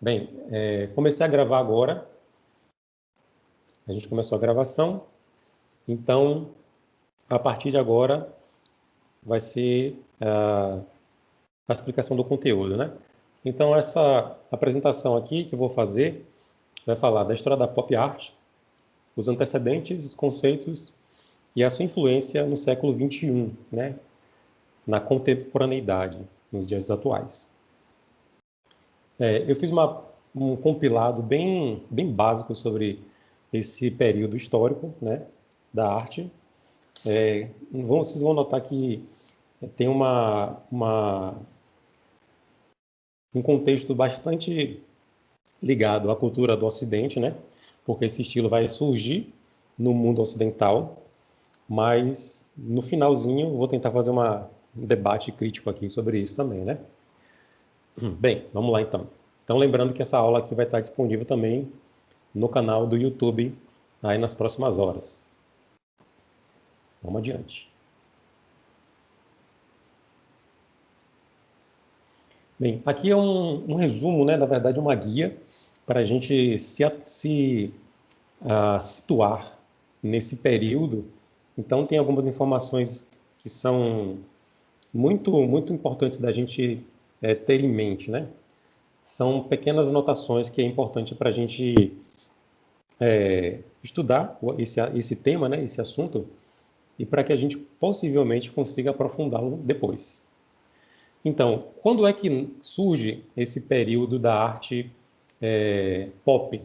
Bem, é, comecei a gravar agora. A gente começou a gravação. Então, a partir de agora, vai ser uh, a explicação do conteúdo, né? Então, essa apresentação aqui que eu vou fazer vai falar da história da pop art, os antecedentes, os conceitos e a sua influência no século XXI, né? na contemporaneidade, nos dias atuais. É, eu fiz uma, um compilado bem, bem básico sobre esse período histórico né, da arte. É, vocês vão notar que tem uma, uma, um contexto bastante ligado à cultura do Ocidente, né? porque esse estilo vai surgir no mundo ocidental, mas no finalzinho vou tentar fazer uma, um debate crítico aqui sobre isso também, né? Bem, vamos lá então. Então lembrando que essa aula aqui vai estar disponível também no canal do YouTube aí nas próximas horas. Vamos adiante. Bem, aqui é um, um resumo, né, na verdade uma guia para a gente se, se uh, situar nesse período. Então tem algumas informações que são muito, muito importantes da gente é, ter em mente, né? São pequenas anotações que é importante para a gente é, estudar esse, esse tema, né, esse assunto, e para que a gente possivelmente consiga aprofundá-lo depois. Então, quando é que surge esse período da arte é, pop?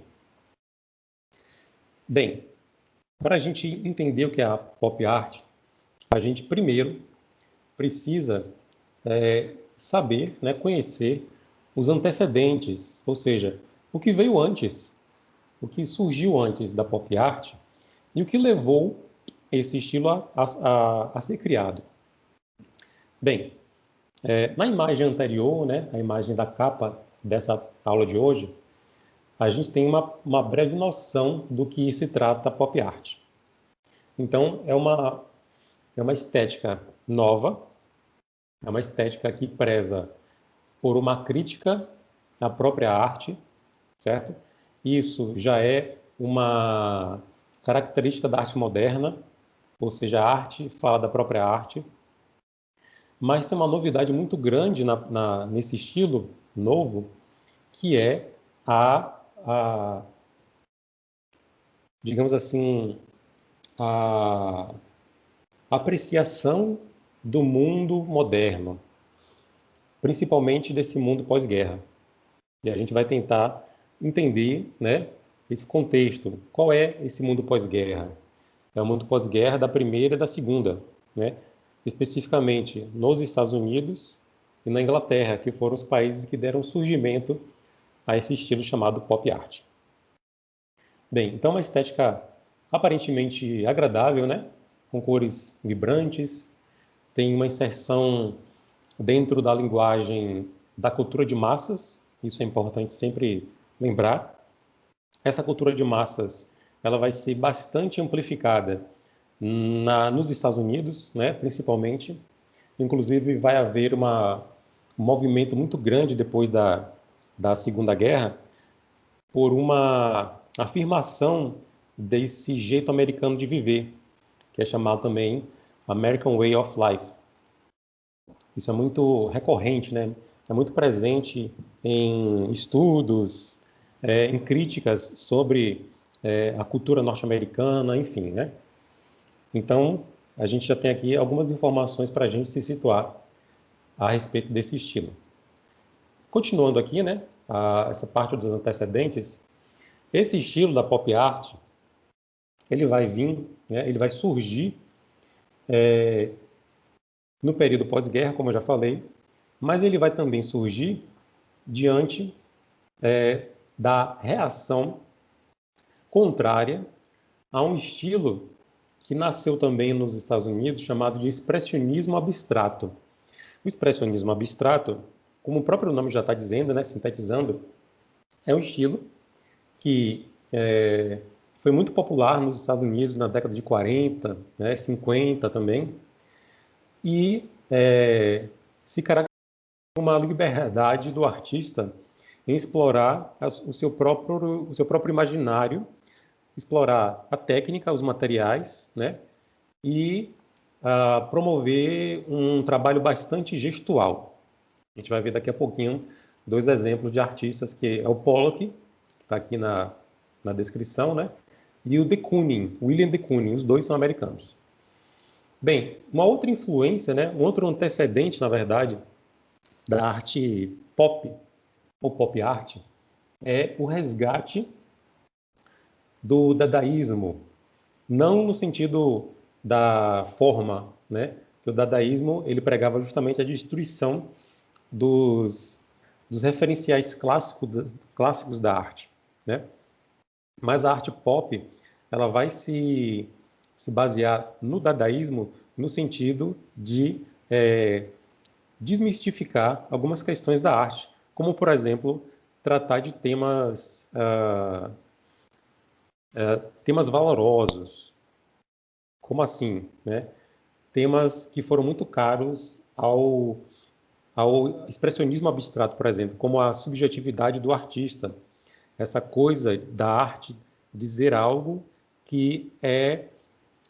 Bem, para a gente entender o que é a pop art, a gente primeiro precisa é, saber, né, conhecer os antecedentes, ou seja, o que veio antes, o que surgiu antes da pop art e o que levou esse estilo a, a, a ser criado. Bem, é, na imagem anterior, né, a imagem da capa dessa aula de hoje, a gente tem uma, uma breve noção do que se trata pop art. Então, é uma, é uma estética nova, é uma estética que preza por uma crítica à própria arte, certo? Isso já é uma característica da arte moderna, ou seja, a arte fala da própria arte, mas tem uma novidade muito grande na, na, nesse estilo novo, que é a, a digamos assim, a apreciação do mundo moderno, principalmente desse mundo pós-guerra. E a gente vai tentar entender né, esse contexto. Qual é esse mundo pós-guerra? É o mundo pós-guerra da primeira e da segunda, né? especificamente nos Estados Unidos e na Inglaterra, que foram os países que deram surgimento a esse estilo chamado pop art. Bem, então uma estética aparentemente agradável, né? com cores vibrantes, tem uma inserção dentro da linguagem da cultura de massas, isso é importante sempre lembrar. Essa cultura de massas ela vai ser bastante amplificada na, nos Estados Unidos, né, principalmente. Inclusive, vai haver uma, um movimento muito grande depois da, da Segunda Guerra por uma afirmação desse jeito americano de viver, que é chamado também American Way of Life. Isso é muito recorrente, né? É muito presente em estudos, é, em críticas sobre é, a cultura norte-americana, enfim, né? Então, a gente já tem aqui algumas informações para a gente se situar a respeito desse estilo. Continuando aqui, né, a, essa parte dos antecedentes, esse estilo da pop art, ele vai vir, né, ele vai surgir é, no período pós-guerra, como eu já falei, mas ele vai também surgir diante é, da reação contrária a um estilo que nasceu também nos Estados Unidos chamado de expressionismo abstrato. O expressionismo abstrato, como o próprio nome já está dizendo, né, sintetizando, é um estilo que é, foi muito popular nos Estados Unidos na década de 40, né, 50 também, e é, se caracteriza uma liberdade do artista em explorar o seu próprio, o seu próprio imaginário, explorar a técnica, os materiais, né? E uh, promover um trabalho bastante gestual. A gente vai ver daqui a pouquinho dois exemplos de artistas, que é o Pollock, que está aqui na, na descrição, né? E o de Kooning, William de Kooning, os dois são americanos. Bem, uma outra influência, né, um outro antecedente, na verdade, da arte pop, ou pop art, é o resgate do dadaísmo. Não no sentido da forma, né? O dadaísmo ele pregava justamente a destruição dos, dos referenciais clássicos, clássicos da arte, né? Mas a arte pop ela vai se, se basear no dadaísmo no sentido de é, desmistificar algumas questões da arte, como, por exemplo, tratar de temas, uh, uh, temas valorosos. Como assim? Né? Temas que foram muito caros ao, ao expressionismo abstrato, por exemplo, como a subjetividade do artista, essa coisa da arte dizer algo que é,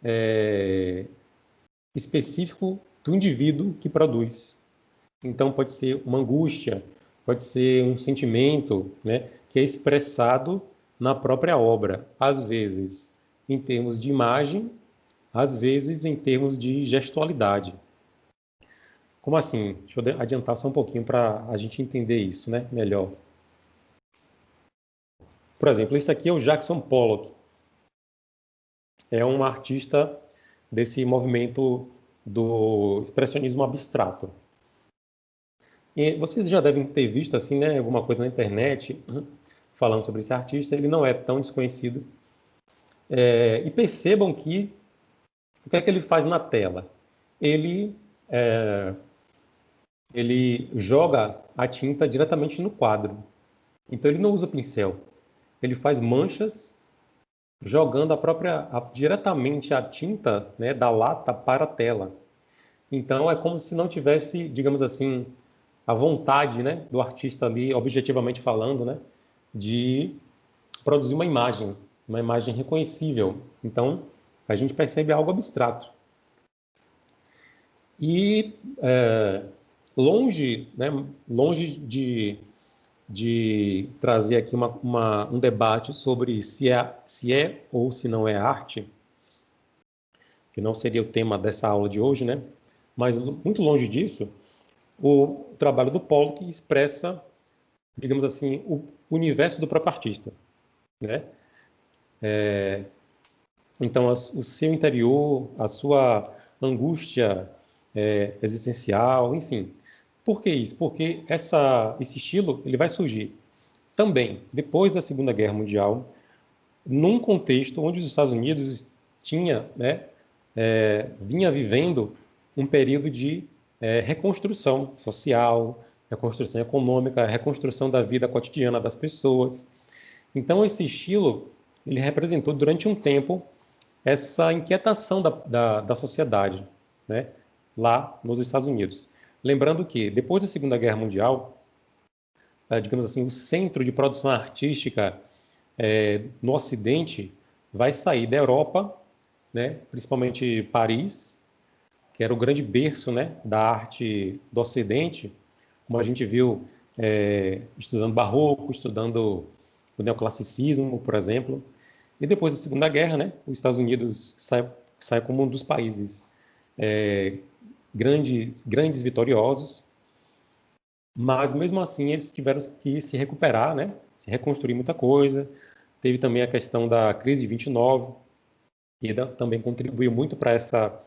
é específico do indivíduo que produz. Então, pode ser uma angústia, pode ser um sentimento né, que é expressado na própria obra, às vezes em termos de imagem, às vezes em termos de gestualidade. Como assim? Deixa eu adiantar só um pouquinho para a gente entender isso né, melhor. Por exemplo, esse aqui é o Jackson Pollock. É um artista desse movimento do expressionismo abstrato. E vocês já devem ter visto assim, né, alguma coisa na internet uhum, falando sobre esse artista. Ele não é tão desconhecido. É, e percebam que o que é que ele faz na tela? Ele é, ele joga a tinta diretamente no quadro. Então ele não usa pincel. Ele faz manchas jogando a própria a, diretamente a tinta né, da lata para a tela. Então é como se não tivesse, digamos assim, a vontade né, do artista ali, objetivamente falando, né, de produzir uma imagem, uma imagem reconhecível. Então, a gente percebe algo abstrato. E é, longe, né, longe de, de trazer aqui uma, uma, um debate sobre se é, se é ou se não é arte, que não seria o tema dessa aula de hoje, né? Mas muito longe disso, o trabalho do Pollock expressa, digamos assim, o universo do próprio artista, né? É, então, o seu interior, a sua angústia é, existencial, enfim. Por que isso? Porque essa, esse estilo ele vai surgir também depois da Segunda Guerra Mundial, num contexto onde os Estados Unidos tinha, né, é, vinha vivendo um período de é, reconstrução social, reconstrução econômica, reconstrução da vida cotidiana das pessoas. Então, esse estilo ele representou durante um tempo essa inquietação da, da, da sociedade, né, lá nos Estados Unidos. Lembrando que, depois da Segunda Guerra Mundial, é, digamos assim, o centro de produção artística é, no Ocidente vai sair da Europa, né, principalmente Paris, que era o grande berço né, da arte do Ocidente, como a gente viu é, estudando barroco, estudando o neoclassicismo, por exemplo. E depois da Segunda Guerra, né, os Estados Unidos sai, sai como um dos países é, grandes, grandes vitoriosos, mas mesmo assim eles tiveram que se recuperar, né, se reconstruir muita coisa. Teve também a questão da crise de 29, que também contribuiu muito para essa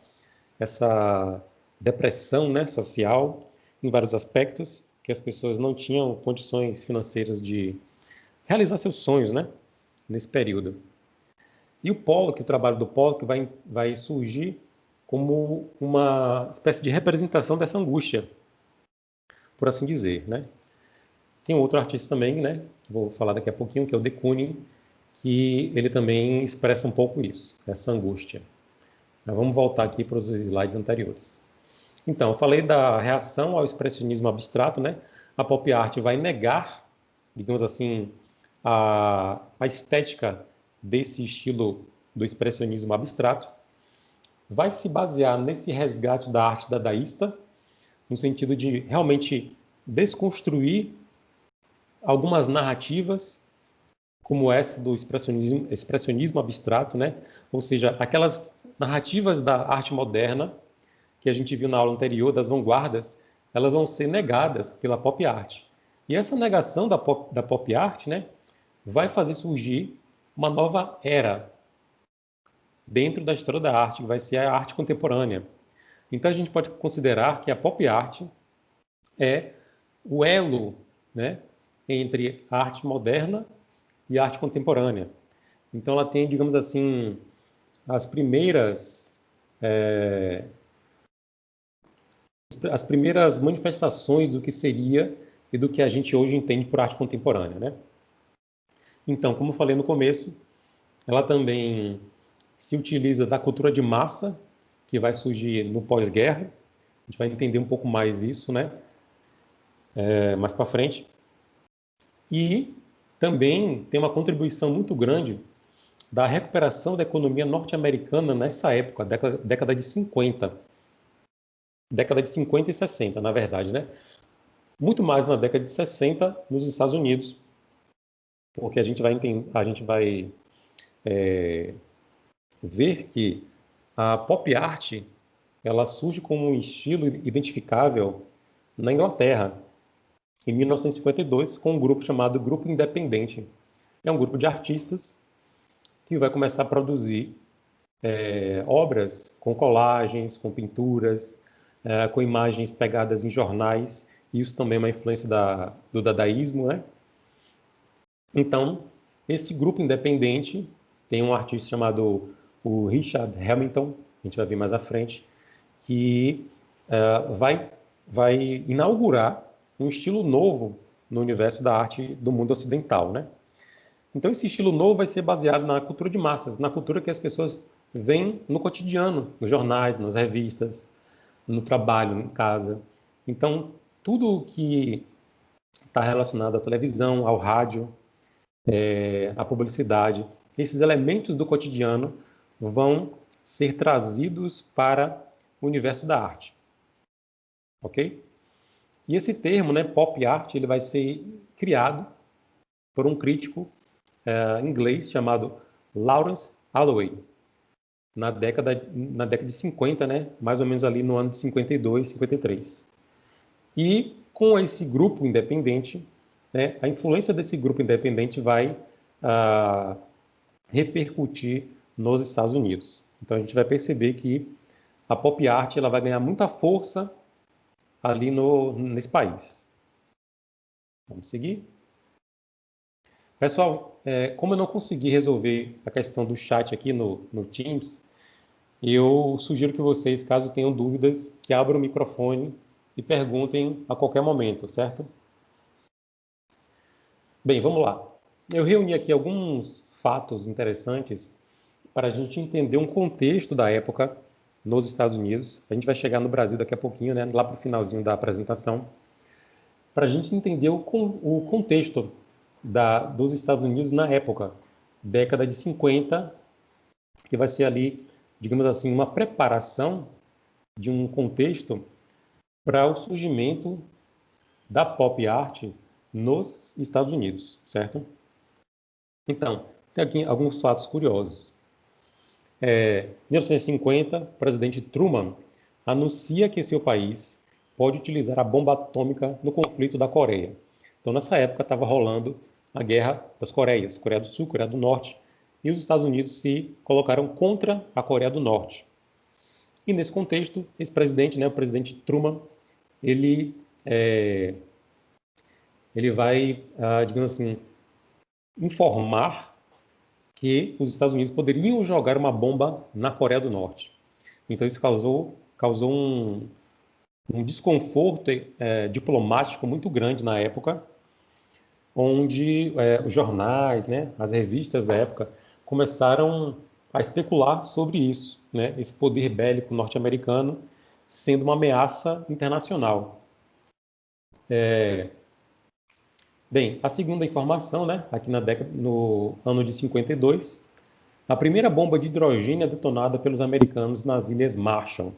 essa depressão né, social em vários aspectos, que as pessoas não tinham condições financeiras de realizar seus sonhos né, nesse período. E o que o trabalho do que vai, vai surgir como uma espécie de representação dessa angústia, por assim dizer, né? Tem outro artista também, né, vou falar daqui a pouquinho, que é o de Kooning, que ele também expressa um pouco isso, essa angústia. Mas vamos voltar aqui para os slides anteriores. Então, eu falei da reação ao expressionismo abstrato, né? A pop art vai negar digamos assim, a, a estética desse estilo do expressionismo abstrato, vai se basear nesse resgate da arte dadaísta, no sentido de realmente desconstruir algumas narrativas, como essa do expressionismo, expressionismo abstrato, né? ou seja, aquelas narrativas da arte moderna que a gente viu na aula anterior, das vanguardas, elas vão ser negadas pela pop art. E essa negação da pop, da pop art né, vai fazer surgir uma nova era dentro da história da arte, que vai ser a arte contemporânea. Então a gente pode considerar que a pop art é o elo né, entre a arte moderna e a arte contemporânea. Então ela tem, digamos assim, as primeiras é, as primeiras manifestações do que seria e do que a gente hoje entende por arte contemporânea, né? Então, como falei no começo, ela também se utiliza da cultura de massa, que vai surgir no pós-guerra. A gente vai entender um pouco mais isso, né? É, mais para frente. E também tem uma contribuição muito grande da recuperação da economia norte-americana nessa época, década, década de 50. Década de 50 e 60, na verdade, né? Muito mais na década de 60 nos Estados Unidos, porque a gente vai, a gente vai é, ver que a pop art ela surge como um estilo identificável na Inglaterra, em 1952, com um grupo chamado Grupo Independente. É um grupo de artistas que vai começar a produzir é, obras com colagens, com pinturas, é, com imagens pegadas em jornais. Isso também é uma influência da, do dadaísmo, né? Então, esse grupo independente tem um artista chamado o Richard Hamilton, a gente vai ver mais à frente, que uh, vai, vai inaugurar um estilo novo no universo da arte do mundo ocidental, né? Então esse estilo novo vai ser baseado na cultura de massas, na cultura que as pessoas veem no cotidiano, nos jornais, nas revistas, no trabalho, em casa. Então tudo que está relacionado à televisão, ao rádio, é, à publicidade, esses elementos do cotidiano vão ser trazidos para o universo da arte. Ok? E esse termo, né, pop art, ele vai ser criado por um crítico é, inglês chamado Lawrence Alloway, na década, na década de 50, né, mais ou menos ali no ano de 52, 53. E com esse grupo independente, né, a influência desse grupo independente vai ah, repercutir nos Estados Unidos. Então a gente vai perceber que a pop art ela vai ganhar muita força ali no, nesse país. Vamos seguir. Pessoal, é, como eu não consegui resolver a questão do chat aqui no, no Teams, eu sugiro que vocês, caso tenham dúvidas, que abram o microfone e perguntem a qualquer momento, certo? Bem, vamos lá. Eu reuni aqui alguns fatos interessantes para a gente entender um contexto da época nos Estados Unidos. A gente vai chegar no Brasil daqui a pouquinho, né, lá para o finalzinho da apresentação, para a gente entender o, o contexto da, dos Estados Unidos na época, década de 50, que vai ser ali, digamos assim, uma preparação de um contexto para o surgimento da pop art nos Estados Unidos, certo? Então, tem aqui alguns fatos curiosos. É, 1950, o presidente Truman anuncia que seu país pode utilizar a bomba atômica no conflito da Coreia. Então, nessa época, estava rolando a guerra das Coreias, Coreia do Sul, Coreia do Norte, e os Estados Unidos se colocaram contra a Coreia do Norte. E nesse contexto, esse presidente, né, o presidente Truman, ele, é, ele vai, ah, digamos assim, informar que os Estados Unidos poderiam jogar uma bomba na Coreia do Norte. Então isso causou, causou um, um desconforto é, diplomático muito grande na época, onde é, os jornais, né, as revistas da época começaram a especular sobre isso, né, esse poder bélico norte-americano sendo uma ameaça internacional. É, Bem, a segunda informação, né, aqui na década, no ano de 52, a primeira bomba de hidrogênio é detonada pelos americanos nas Ilhas Marshall.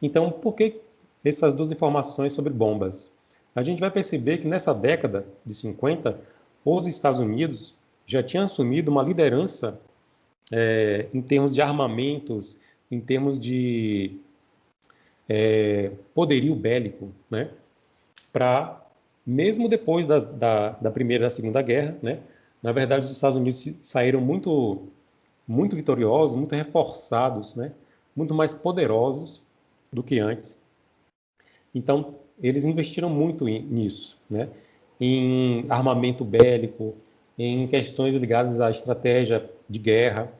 Então, por que essas duas informações sobre bombas? A gente vai perceber que nessa década de 50, os Estados Unidos já tinham assumido uma liderança é, em termos de armamentos, em termos de é, poderio bélico, né? Para mesmo depois da, da, primeira e da segunda guerra, né? Na verdade, os Estados Unidos saíram muito, muito vitoriosos, muito reforçados, né? Muito mais poderosos do que antes. Então, eles investiram muito nisso, né? Em armamento bélico, em questões ligadas à estratégia de guerra,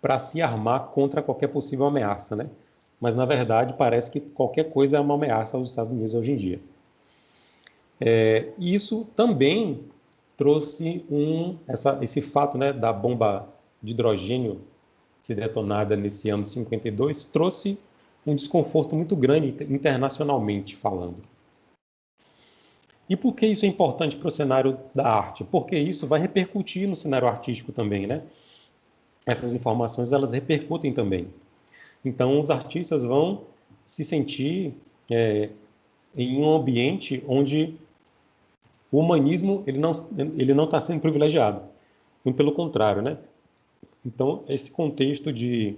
para se armar contra qualquer possível ameaça, né? Mas na verdade parece que qualquer coisa é uma ameaça aos Estados Unidos hoje em dia. É, isso também trouxe um, essa, esse fato né, da bomba de hidrogênio ser detonada nesse ano de 52 trouxe um desconforto muito grande internacionalmente falando. E por que isso é importante para o cenário da arte? Porque isso vai repercutir no cenário artístico também, né? Essas informações elas repercutem também. Então os artistas vão se sentir é, em um ambiente onde o humanismo ele não ele não está sendo privilegiado, muito pelo contrário, né? Então esse contexto de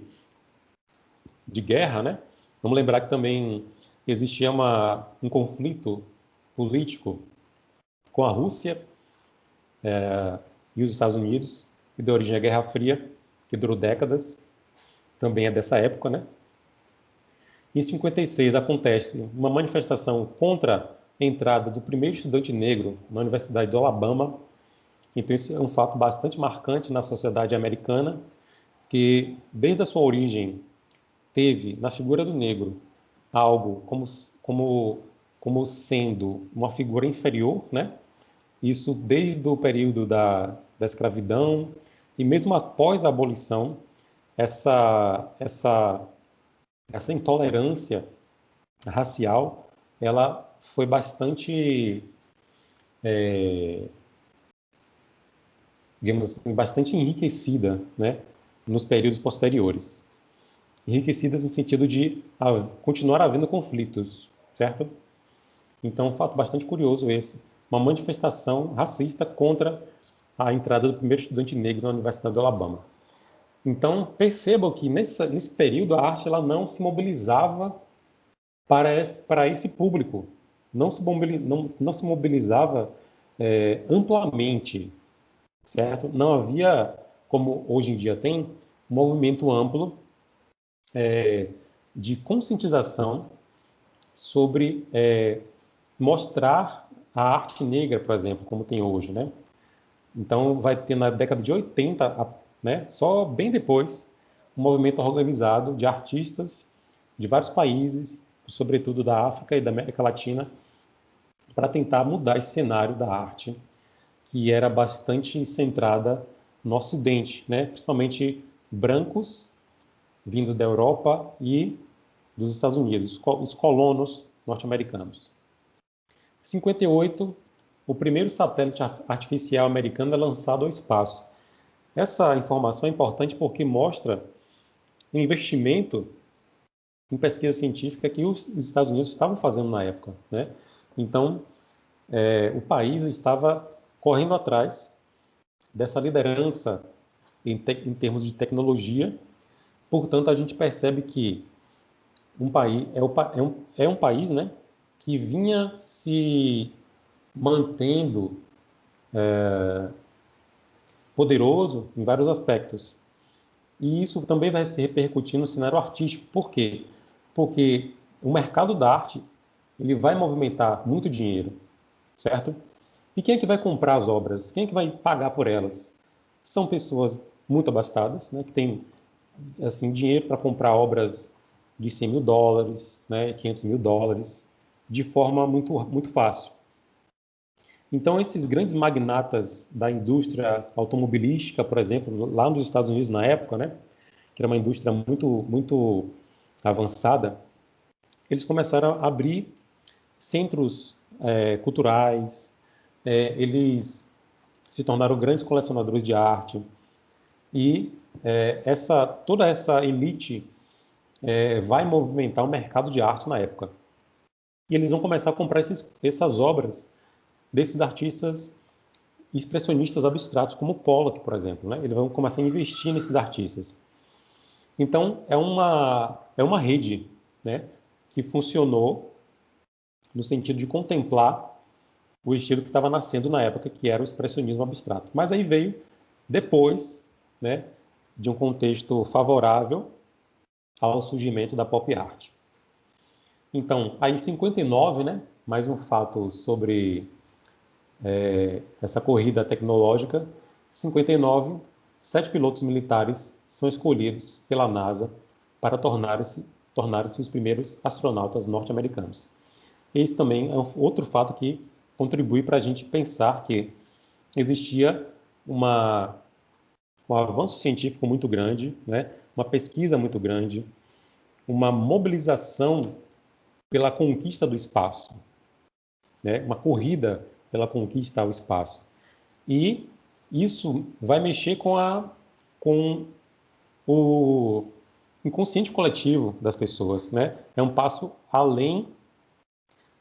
de guerra, né? Vamos lembrar que também existia uma, um conflito político com a Rússia é, e os Estados Unidos, que deu origem à Guerra Fria, que durou décadas, também é dessa época, né? Em 56 acontece uma manifestação contra entrada do primeiro estudante negro na Universidade do Alabama. Então, isso é um fato bastante marcante na sociedade americana, que desde a sua origem teve na figura do negro algo como, como, como sendo uma figura inferior, né? Isso desde o período da, da escravidão e mesmo após a abolição, essa, essa, essa intolerância racial, ela foi bastante, é, digamos assim, bastante enriquecida, né, nos períodos posteriores. Enriquecidas no sentido de continuar havendo conflitos, certo? Então, um fato bastante curioso esse, uma manifestação racista contra a entrada do primeiro estudante negro na Universidade do Alabama. Então, percebam que nesse, nesse período a arte ela não se mobilizava para esse, para esse público, não se, não, não se mobilizava é, amplamente, certo? Não havia, como hoje em dia tem, movimento amplo é, de conscientização sobre é, mostrar a arte negra, por exemplo, como tem hoje, né? Então, vai ter na década de 80, né, só bem depois, um movimento organizado de artistas de vários países, sobretudo da África e da América Latina, para tentar mudar esse cenário da arte, que era bastante centrada no Ocidente, né, principalmente brancos vindos da Europa e dos Estados Unidos, os colonos norte-americanos. 58 o primeiro satélite artificial americano é lançado ao espaço. Essa informação é importante porque mostra o investimento em pesquisa científica que os Estados Unidos estavam fazendo na época. Né? Então, é, o país estava correndo atrás dessa liderança em, te, em, termos de tecnologia. Portanto, a gente percebe que um país é, o, é, um, é um país né, que vinha se mantendo é, poderoso em vários aspectos. E isso também vai se repercutir no cenário artístico. Por quê? Porque o mercado da arte ele vai movimentar muito dinheiro, certo? E quem é que vai comprar as obras? Quem é que vai pagar por elas? São pessoas muito abastadas, né, que têm assim, dinheiro para comprar obras de 100 mil dólares, né, 500 mil dólares, de forma muito, muito fácil. Então, esses grandes magnatas da indústria automobilística, por exemplo, lá nos Estados Unidos na época, né, que era uma indústria muito, muito avançada, eles começaram a abrir centros é, culturais, é, eles se tornaram grandes colecionadores de arte e é, essa toda essa elite é, vai movimentar o mercado de arte na época. E eles vão começar a comprar esses, essas obras desses artistas expressionistas abstratos, como Pollock, por exemplo. Né? Eles vão começar a investir nesses artistas. Então, é uma, é uma rede né, que funcionou no sentido de contemplar o estilo que estava nascendo na época, que era o expressionismo abstrato. Mas aí veio depois né, de um contexto favorável ao surgimento da pop art. Então, aí em 59, né, mais um fato sobre é, essa corrida tecnológica, em 59, sete pilotos militares são escolhidos pela NASA para tornarem-se tornar os primeiros astronautas norte-americanos. Esse também é um outro fato que contribui para a gente pensar que existia uma, um avanço científico muito grande, né? uma pesquisa muito grande, uma mobilização pela conquista do espaço, né? uma corrida pela conquista ao espaço. E isso vai mexer com, a, com o inconsciente coletivo das pessoas. Né? É um passo além,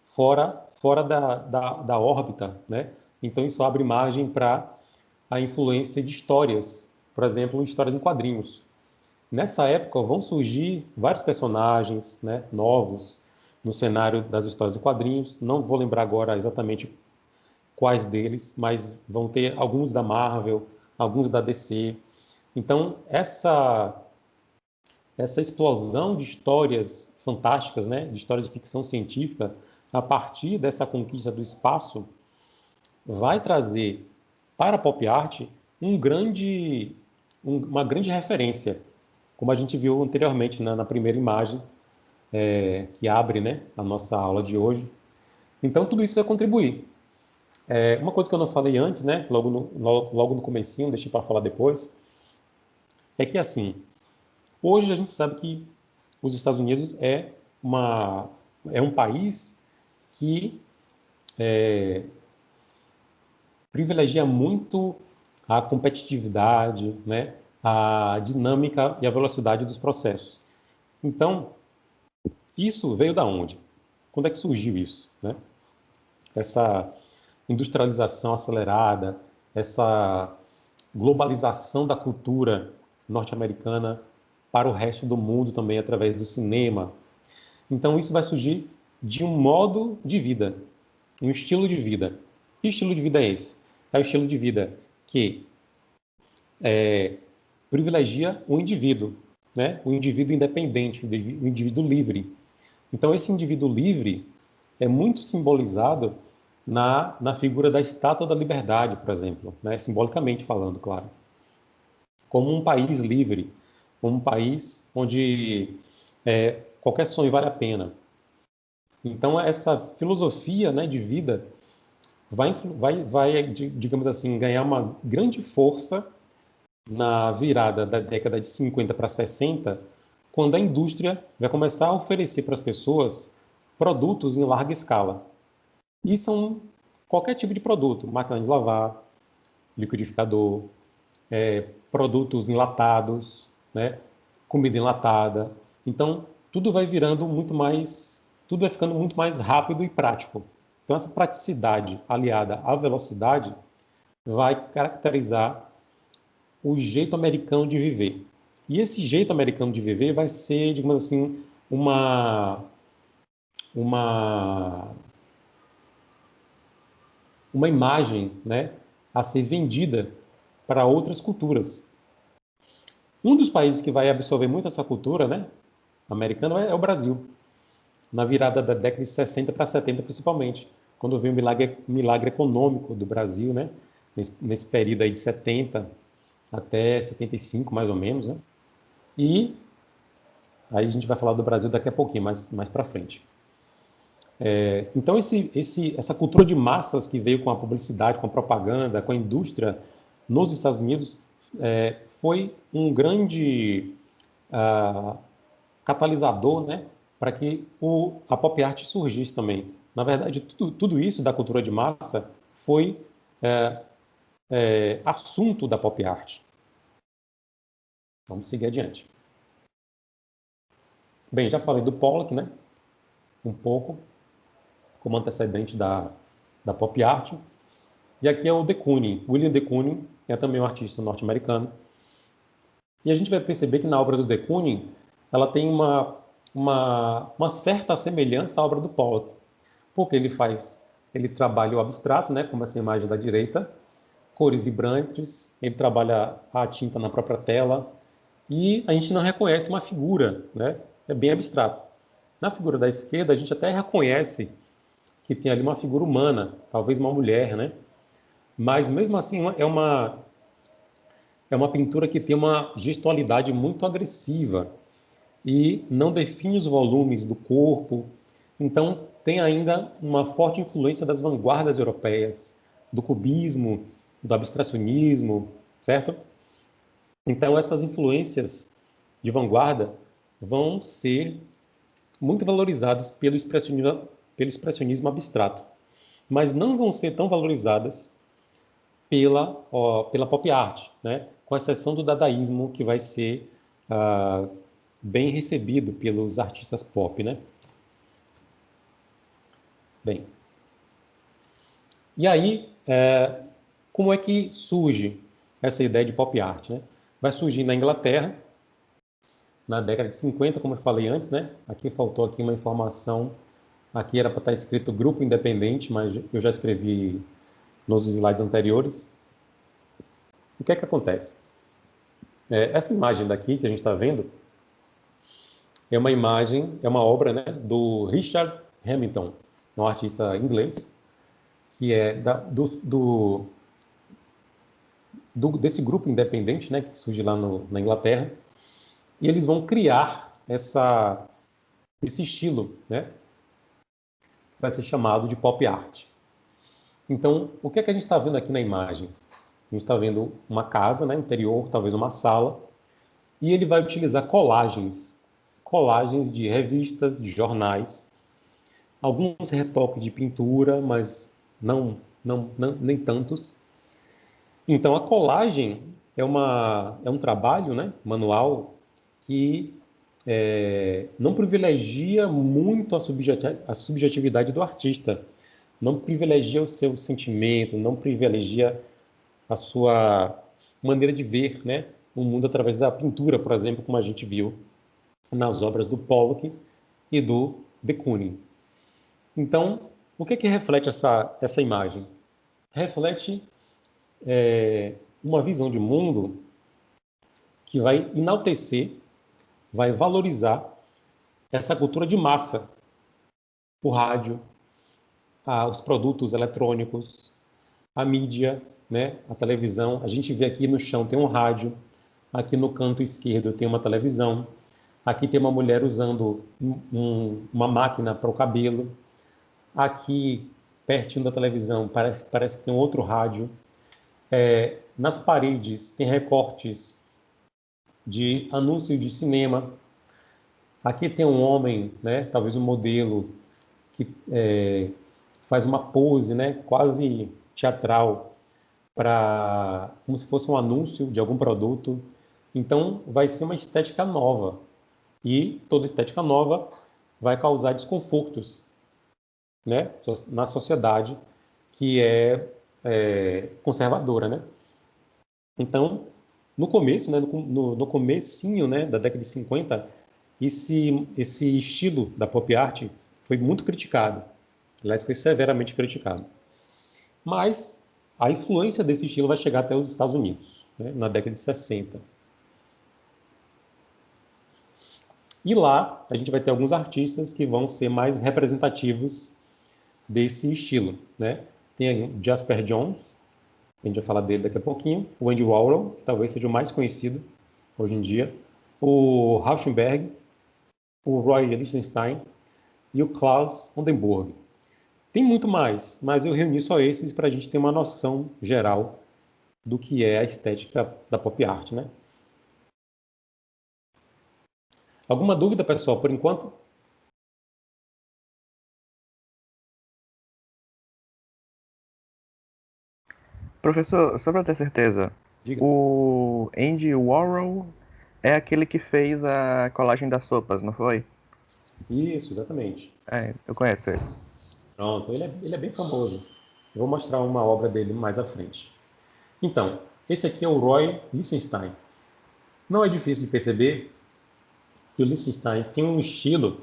fora, fora da, da, da órbita. Né? Então, isso abre margem para a influência de histórias, por exemplo, histórias em quadrinhos. Nessa época vão surgir vários personagens né, novos no cenário das histórias em quadrinhos. Não vou lembrar agora exatamente quais deles, mas vão ter alguns da Marvel, alguns da DC. Então, essa essa explosão de histórias fantásticas, né, de histórias de ficção científica, a partir dessa conquista do espaço, vai trazer para a pop art um grande, um, uma grande referência como a gente viu anteriormente na, na primeira imagem é, que abre né, a nossa aula de hoje. Então, tudo isso vai contribuir. É, uma coisa que eu não falei antes, né, logo no, logo no comecinho, deixei para falar depois, é que, assim, hoje a gente sabe que os Estados Unidos é, uma, é um país que é, privilegia muito a competitividade, né, a dinâmica e a velocidade dos processos. Então, isso veio da onde? Quando é que surgiu isso? Né? Essa industrialização acelerada, essa globalização da cultura norte-americana para o resto do mundo também através do cinema. Então, isso vai surgir de um modo de vida, um estilo de vida. Que estilo de vida é esse? É o estilo de vida que é, privilegia o indivíduo, né? o indivíduo independente, o indivíduo livre. Então, esse indivíduo livre é muito simbolizado na, na figura da Estátua da Liberdade, por exemplo, né? simbolicamente falando, claro. Como um país livre, como um país onde é, qualquer sonho vale a pena. Então, essa filosofia né, de vida vai, vai, vai, digamos assim, ganhar uma grande força na virada da década de 50 para 60, quando a indústria vai começar a oferecer para as pessoas produtos em larga escala. E são qualquer tipo de produto, máquina de lavar, liquidificador, é, produtos enlatados, né, comida enlatada. Então, tudo vai virando muito mais, tudo vai ficando muito mais rápido e prático. Então, essa praticidade aliada à velocidade vai caracterizar o jeito americano de viver. E esse jeito americano de viver vai ser, digamos assim, uma uma uma imagem, né, a ser vendida para outras culturas. Um dos países que vai absorver muito essa cultura, né, americana é o Brasil. Na virada da década de 60 para 70 principalmente, quando veio o milagre, milagre econômico do Brasil, né, nesse, nesse período aí de 70 até 75, mais ou menos, né? E aí a gente vai falar do Brasil daqui a pouquinho, mais, mais para frente. É, então, esse, esse, essa cultura de massas que veio com a publicidade, com a propaganda, com a indústria nos Estados Unidos, é, foi um grande uh, catalisador né, para que o, a pop art surgisse também. Na verdade, tudo, tudo isso da cultura de massa foi é, é, assunto da pop art. Vamos seguir adiante. Bem, já falei do Pollock, né? Um pouco, como antecedente da, da pop art. E aqui é o de Kooning. William de Kooning é também um artista norte-americano. E a gente vai perceber que na obra do de Kooning, ela tem uma, uma, uma certa semelhança à obra do Pollock. Porque ele faz, ele trabalha o abstrato, né, como essa imagem da direita, cores vibrantes, ele trabalha a tinta na própria tela, e a gente não reconhece uma figura, né? É bem abstrato. Na figura da esquerda, a gente até reconhece que tem ali uma figura humana, talvez uma mulher, né? Mas mesmo assim é uma é uma pintura que tem uma gestualidade muito agressiva e não define os volumes do corpo. Então tem ainda uma forte influência das vanguardas europeias, do cubismo, do abstracionismo, certo? Então essas influências de vanguarda vão ser muito valorizadas pelo expressionismo, pelo expressionismo abstrato, mas não vão ser tão valorizadas pela, ó, pela pop art, né? com exceção do dadaísmo, que vai ser ah, bem recebido pelos artistas pop. Né? Bem, e aí, é, como é que surge essa ideia de pop art? Né? Vai surgir na Inglaterra, na década de 50, como eu falei antes, né? Aqui faltou aqui uma informação, aqui era para estar escrito grupo independente, mas eu já escrevi nos slides anteriores. O que é que acontece? É, essa imagem daqui que a gente está vendo é uma imagem, é uma obra né, do Richard Hamilton, um artista inglês, que é da, do, do, do, desse grupo independente, né, que surge lá no, na Inglaterra, e eles vão criar essa, esse estilo, né, que vai ser chamado de pop art. Então, o que é que a gente está vendo aqui na imagem? A gente está vendo uma casa, né, interior, talvez uma sala, e ele vai utilizar colagens, colagens de revistas, de jornais, alguns retoques de pintura, mas não, não, não nem tantos. Então, a colagem é, uma, é um trabalho né, manual que é, não privilegia muito a, a subjetividade do artista, não privilegia o seu sentimento, não privilegia a sua maneira de ver né, o mundo através da pintura, por exemplo, como a gente viu nas obras do Pollock e do de Kooning. Então, o que, que reflete essa, essa imagem? Reflete é, uma visão de mundo que vai enaltecer, vai valorizar essa cultura de massa, o rádio, os produtos eletrônicos, a mídia, né, a televisão. A gente vê aqui no chão tem um rádio, aqui no canto esquerdo tem uma televisão, aqui tem uma mulher usando um, uma máquina para o cabelo, aqui pertinho da televisão parece, parece que tem um outro rádio, é, nas paredes tem recortes de anúncios de cinema. Aqui tem um homem, né, talvez um modelo, que é, faz uma pose né, quase teatral, para como se fosse um anúncio de algum produto. Então, vai ser uma estética nova. E toda estética nova vai causar desconfortos né, na sociedade que é é, conservadora, né? Então, no começo, né, no, no comecinho né, da década de 50, esse, esse estilo da pop art foi muito criticado. Aliás, foi severamente criticado. Mas a influência desse estilo vai chegar até os Estados Unidos, né, na década de 60. E lá a gente vai ter alguns artistas que vão ser mais representativos desse estilo, né? Tem Jasper Jones, a gente vai falar dele daqui a pouquinho. O Andy Warhol, que talvez seja o mais conhecido hoje em dia. O Rauschenberg, o Roy Lichtenstein e o Klaus Oldenburg. Tem muito mais, mas eu reuni só esses para a gente ter uma noção geral do que é a estética da pop art, né? Alguma dúvida, pessoal, por enquanto? Professor, só para ter certeza, Diga. o Andy Warhol é aquele que fez a colagem das sopas, não foi? Isso, exatamente. É, eu conheço ele. Pronto, ele é, ele é bem famoso. Eu vou mostrar uma obra dele mais à frente. Então, esse aqui é o Roy Lichtenstein. Não é difícil de perceber que o Lichtenstein tem um estilo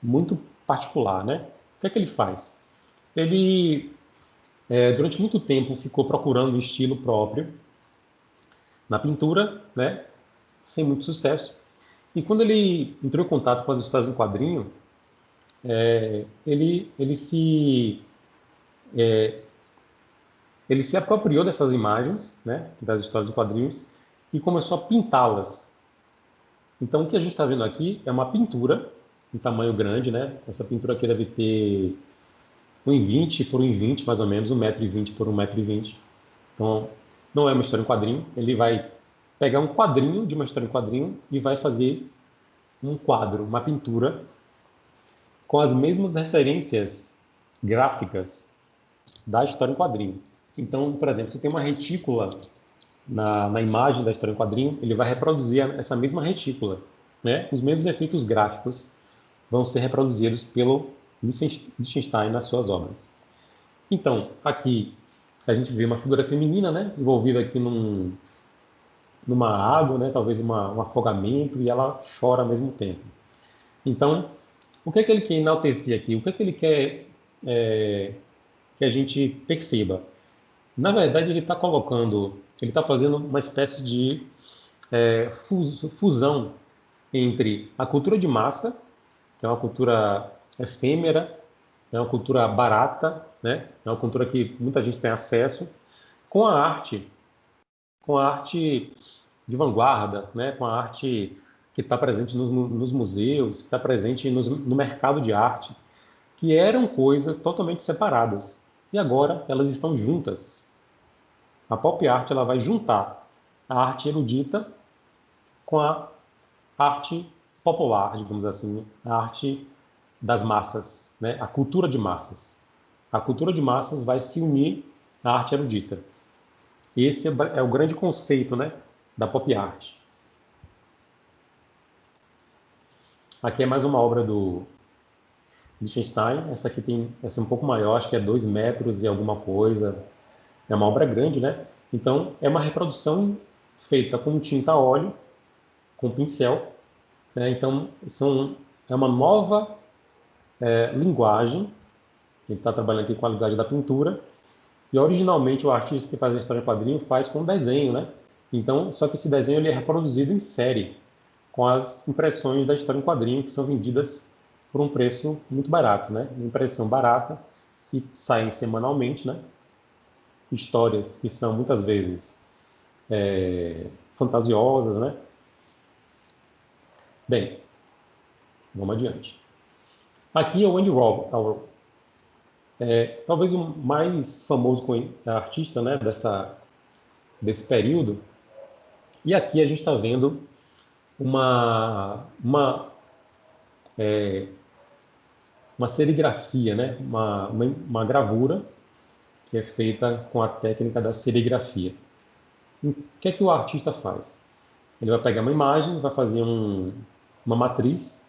muito particular, né? O que é que ele faz? Ele, é, durante muito tempo, ficou procurando um estilo próprio na pintura, né? Sem muito sucesso. E quando ele entrou em contato com as histórias em quadrinho, é, ele, ele se é, ele se apropriou dessas imagens, né, das histórias em quadrinhos, e começou a pintá-las. Então, o que a gente está vendo aqui é uma pintura em tamanho grande, né? Essa pintura aqui deve ter 1,20 por 1,20, mais ou menos, 1,20m por 1,20m. Então, não é uma história em quadrinho. Ele vai pegar um quadrinho de uma história em quadrinho e vai fazer um quadro, uma pintura, com as mesmas referências gráficas da história em quadrinho. Então, por exemplo, você tem uma retícula na, na imagem da história em quadrinho, ele vai reproduzir essa mesma retícula. Né? Os mesmos efeitos gráficos vão ser reproduzidos pelo Lichtenstein nas suas obras. Então, aqui a gente vê uma figura feminina, né, envolvida aqui num, numa água, né, talvez uma, um afogamento, e ela chora ao mesmo tempo. Então, o que é que ele quer enaltecer aqui? O que é que ele quer é, que a gente perceba? Na verdade, ele está colocando, ele está fazendo uma espécie de é, fusão entre a cultura de massa, que é uma cultura efêmera, é uma cultura barata, né? é uma cultura que muita gente tem acesso, com a arte, com a arte de vanguarda, né? com a arte que está presente nos, nos, museus, que está presente nos, no mercado de arte, que eram coisas totalmente separadas. E agora elas estão juntas. A pop art ela vai juntar a arte erudita com a arte popular, digamos assim, a arte das massas, né? a cultura de massas. A cultura de massas vai se unir à arte erudita. Esse é o grande conceito né, da pop art. Aqui é mais uma obra do Liechtenstein. Essa aqui tem essa é um pouco maior, acho que é 2 metros e alguma coisa, é uma obra grande, né? Então, é uma reprodução feita com tinta a óleo, com pincel. Né? Então, são, é uma nova é, linguagem. Ele está trabalhando aqui com a linguagem da pintura. E, originalmente, o artista que faz a história em quadrinho faz com desenho, né? Então, só que esse desenho ele é reproduzido em série, com as impressões da história em quadrinho, que são vendidas por um preço muito barato, né? Uma impressão barata, que saem semanalmente, né? histórias que são muitas vezes é, fantasiosas, né? Bem, vamos adiante. Aqui é o Andy Warhol, é, talvez o mais famoso artista né, dessa, desse período. E aqui a gente está vendo uma, uma, é, uma serigrafia, né? uma, uma, uma gravura que é feita com a técnica da serigrafia. O que é que o artista faz? Ele vai pegar uma imagem, vai fazer um, uma matriz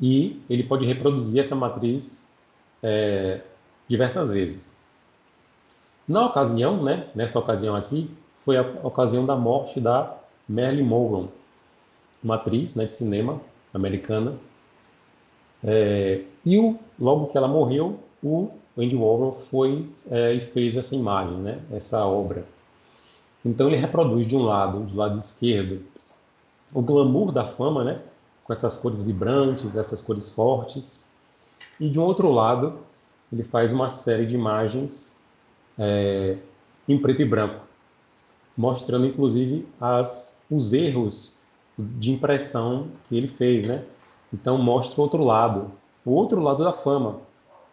e ele pode reproduzir essa matriz é, diversas vezes. Na ocasião, né, nessa ocasião aqui, foi a ocasião da morte da Marilyn Monroe, uma atriz né, de cinema americana. É, e o, logo que ela morreu, o Andy Warhol foi é, e fez essa imagem, né, essa obra. Então ele reproduz de um lado, do lado esquerdo, o glamour da fama, né, com essas cores vibrantes, essas cores fortes, e de um outro lado ele faz uma série de imagens é, em preto e branco, mostrando inclusive as, os erros de impressão que ele fez, né? Então mostra o outro lado, o outro lado da fama,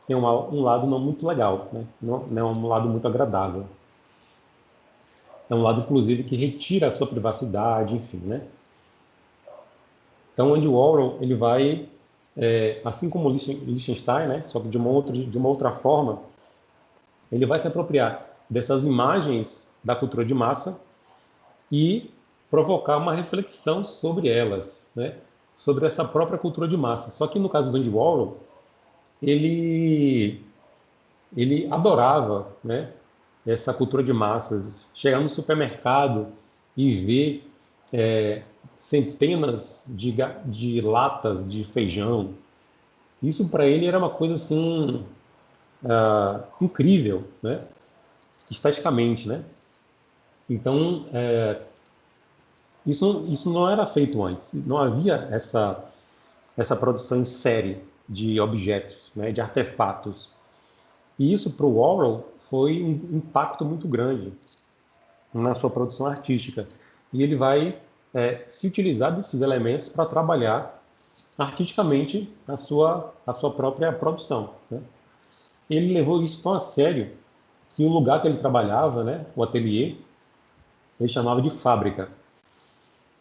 tem um, um lado não muito legal, né? não, não é um lado muito agradável. É um lado, inclusive, que retira a sua privacidade, enfim, né? Então, Andy Warhol, ele vai, é, assim como Liechtenstein, né? Só que de uma, outra, de uma outra forma, ele vai se apropriar dessas imagens da cultura de massa e provocar uma reflexão sobre elas, né? sobre essa própria cultura de massa. Só que no caso do Andy Warhol, ele, ele adorava né? essa cultura de massas. Chegar no supermercado e ver é, centenas de, de latas de feijão, isso para ele era uma coisa assim uh, incrível, né? esteticamente, né? Então, é, isso, isso não era feito antes, não havia essa, essa produção em série de objetos, né, de artefatos. E isso para o Warhol foi um impacto muito grande na sua produção artística. E ele vai é, se utilizar desses elementos para trabalhar artisticamente a sua, a sua própria produção. Né? Ele levou isso tão a sério que o lugar que ele trabalhava, né, o ateliê, ele chamava de fábrica.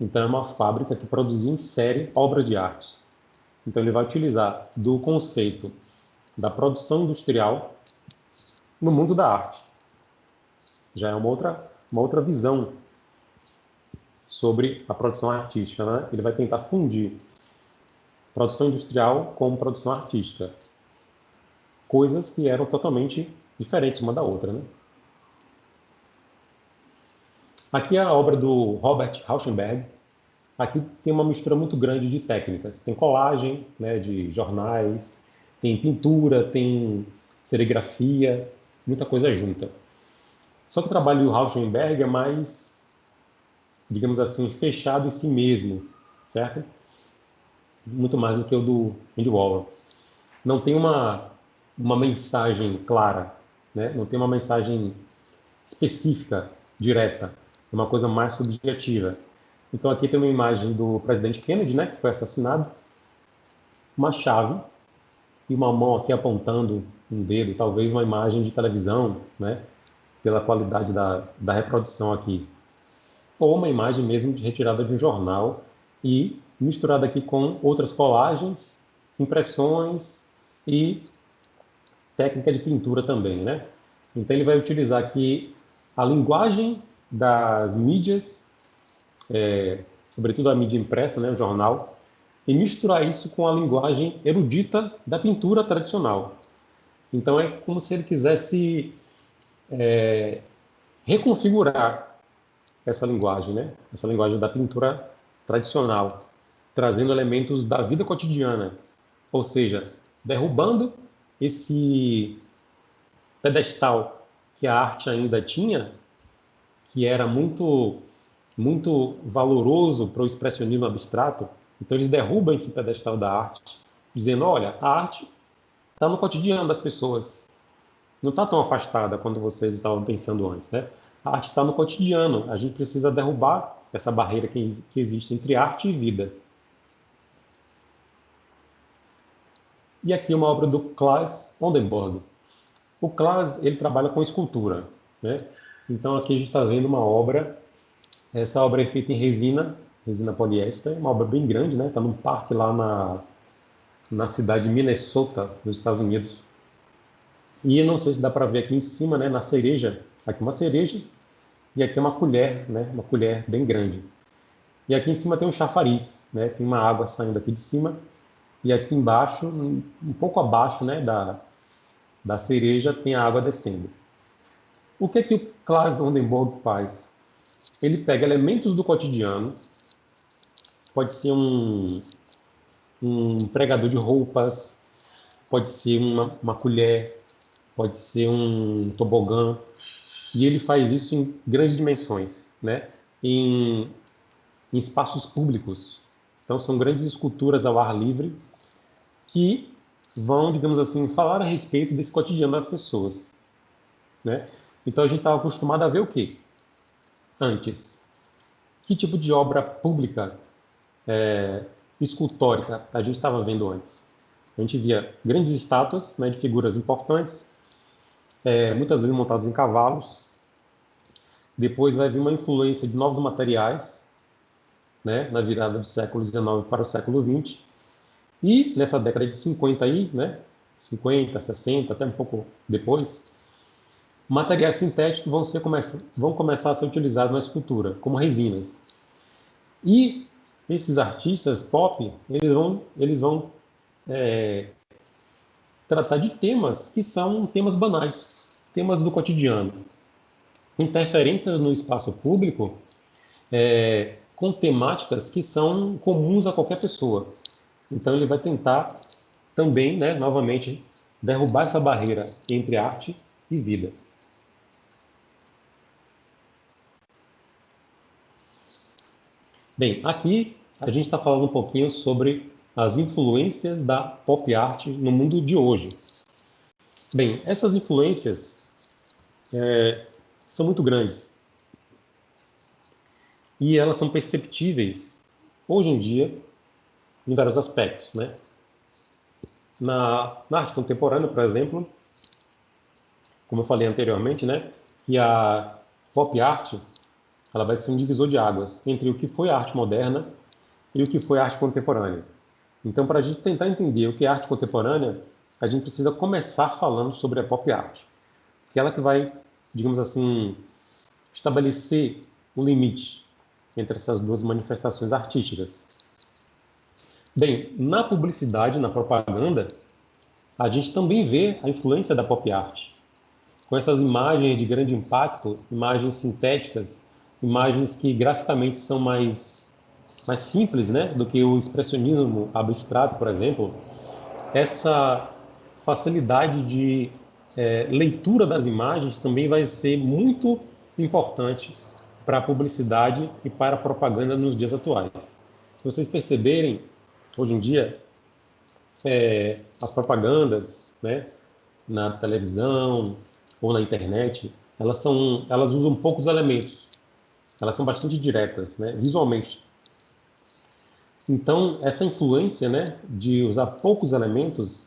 Então é uma fábrica que produzia em série obras de arte. Então ele vai utilizar do conceito da produção industrial no mundo da arte. Já é uma outra, uma outra visão sobre a produção artística. Né? Ele vai tentar fundir produção industrial com produção artística. Coisas que eram totalmente diferentes uma da outra. Né? Aqui é a obra do Robert Rauschenberg. Aqui tem uma mistura muito grande de técnicas. Tem colagem né, de jornais, tem pintura, tem serigrafia, muita coisa junta. Só que o trabalho do Rauschenberg é mais, digamos assim, fechado em si mesmo, certo? Muito mais do que o do Andy Warhol. Não tem uma, uma mensagem clara, né? não tem uma mensagem específica, direta uma coisa mais subjetiva. Então aqui tem uma imagem do presidente Kennedy, né, que foi assassinado, uma chave e uma mão aqui apontando um dedo, talvez uma imagem de televisão, né, pela qualidade da, da reprodução aqui. Ou uma imagem mesmo de retirada de um jornal e misturada aqui com outras colagens, impressões e técnica de pintura também, né? Então ele vai utilizar aqui a linguagem das mídias, é, sobretudo a mídia impressa, né, o jornal, e misturar isso com a linguagem erudita da pintura tradicional. Então é como se ele quisesse é, reconfigurar essa linguagem, né? essa linguagem da pintura tradicional, trazendo elementos da vida cotidiana, ou seja, derrubando esse pedestal que a arte ainda tinha que era muito muito valoroso para o expressionismo abstrato. Então eles derrubam esse pedestal da arte, dizendo: olha, a arte está no cotidiano das pessoas. Não está tão afastada quando vocês estavam pensando antes, né? A arte está no cotidiano. A gente precisa derrubar essa barreira que, que existe entre arte e vida. E aqui uma obra do Klaas Oldenburg. O Klaas ele trabalha com escultura, né? Então aqui a gente está vendo uma obra, essa obra é feita em resina, resina poliéster, uma obra bem grande, né? Está num parque lá na, na cidade de Minnesota, nos Estados Unidos. E não sei se dá para ver aqui em cima, né? Na cereja, aqui uma cereja e aqui uma colher, né? Uma colher bem grande. E aqui em cima tem um chafariz, né? Tem uma água saindo aqui de cima e aqui embaixo, um pouco abaixo, né? Da, da cereja tem a água descendo. O que é que o Klaas Oldenburg faz? Ele pega elementos do cotidiano, pode ser um, um pregador de roupas, pode ser uma, uma colher, pode ser um tobogã, e ele faz isso em grandes dimensões, né? em, em espaços públicos. Então, são grandes esculturas ao ar livre que vão, digamos assim, falar a respeito desse cotidiano das pessoas. Né? Então a gente estava acostumado a ver o quê? Antes. Que tipo de obra pública é, escultórica a gente estava vendo antes? A gente via grandes estátuas né, de figuras importantes, é, muitas vezes montadas em cavalos. Depois vai vir uma influência de novos materiais, né, na virada do século XIX para o século XX. E nessa década de 50 aí, né, 50, 60, até um pouco depois, materiais sintéticos vão, ser, vão começar a ser utilizados na escultura, como resinas. E esses artistas pop, eles vão, eles vão é, tratar de temas que são temas banais, temas do cotidiano. Interferências no espaço público é, com temáticas que são comuns a qualquer pessoa. Então ele vai tentar também, né, novamente, derrubar essa barreira entre arte e vida. Bem, aqui a gente está falando um pouquinho sobre as influências da pop art no mundo de hoje. Bem, essas influências é, são muito grandes e elas são perceptíveis hoje em dia em vários aspectos, né? Na, na arte contemporânea, por exemplo, como eu falei anteriormente, né, que a pop art ela vai ser um divisor de águas entre o que foi a arte moderna e o que foi a arte contemporânea. Então, para a gente tentar entender o que é arte contemporânea, a gente precisa começar falando sobre a pop art, que é ela que vai, digamos assim, estabelecer um limite entre essas duas manifestações artísticas. Bem, na publicidade, na propaganda, a gente também vê a influência da pop art. Com essas imagens de grande impacto, imagens sintéticas, imagens que graficamente são mais mais simples, né, do que o expressionismo abstrato, por exemplo, essa facilidade de é, leitura das imagens também vai ser muito importante para a publicidade e para a propaganda nos dias atuais. Se vocês perceberem, hoje em dia, é, as propagandas, né, na televisão ou na internet, elas são, elas usam poucos elementos. Elas são bastante diretas, né, visualmente. Então, essa influência né, de usar poucos elementos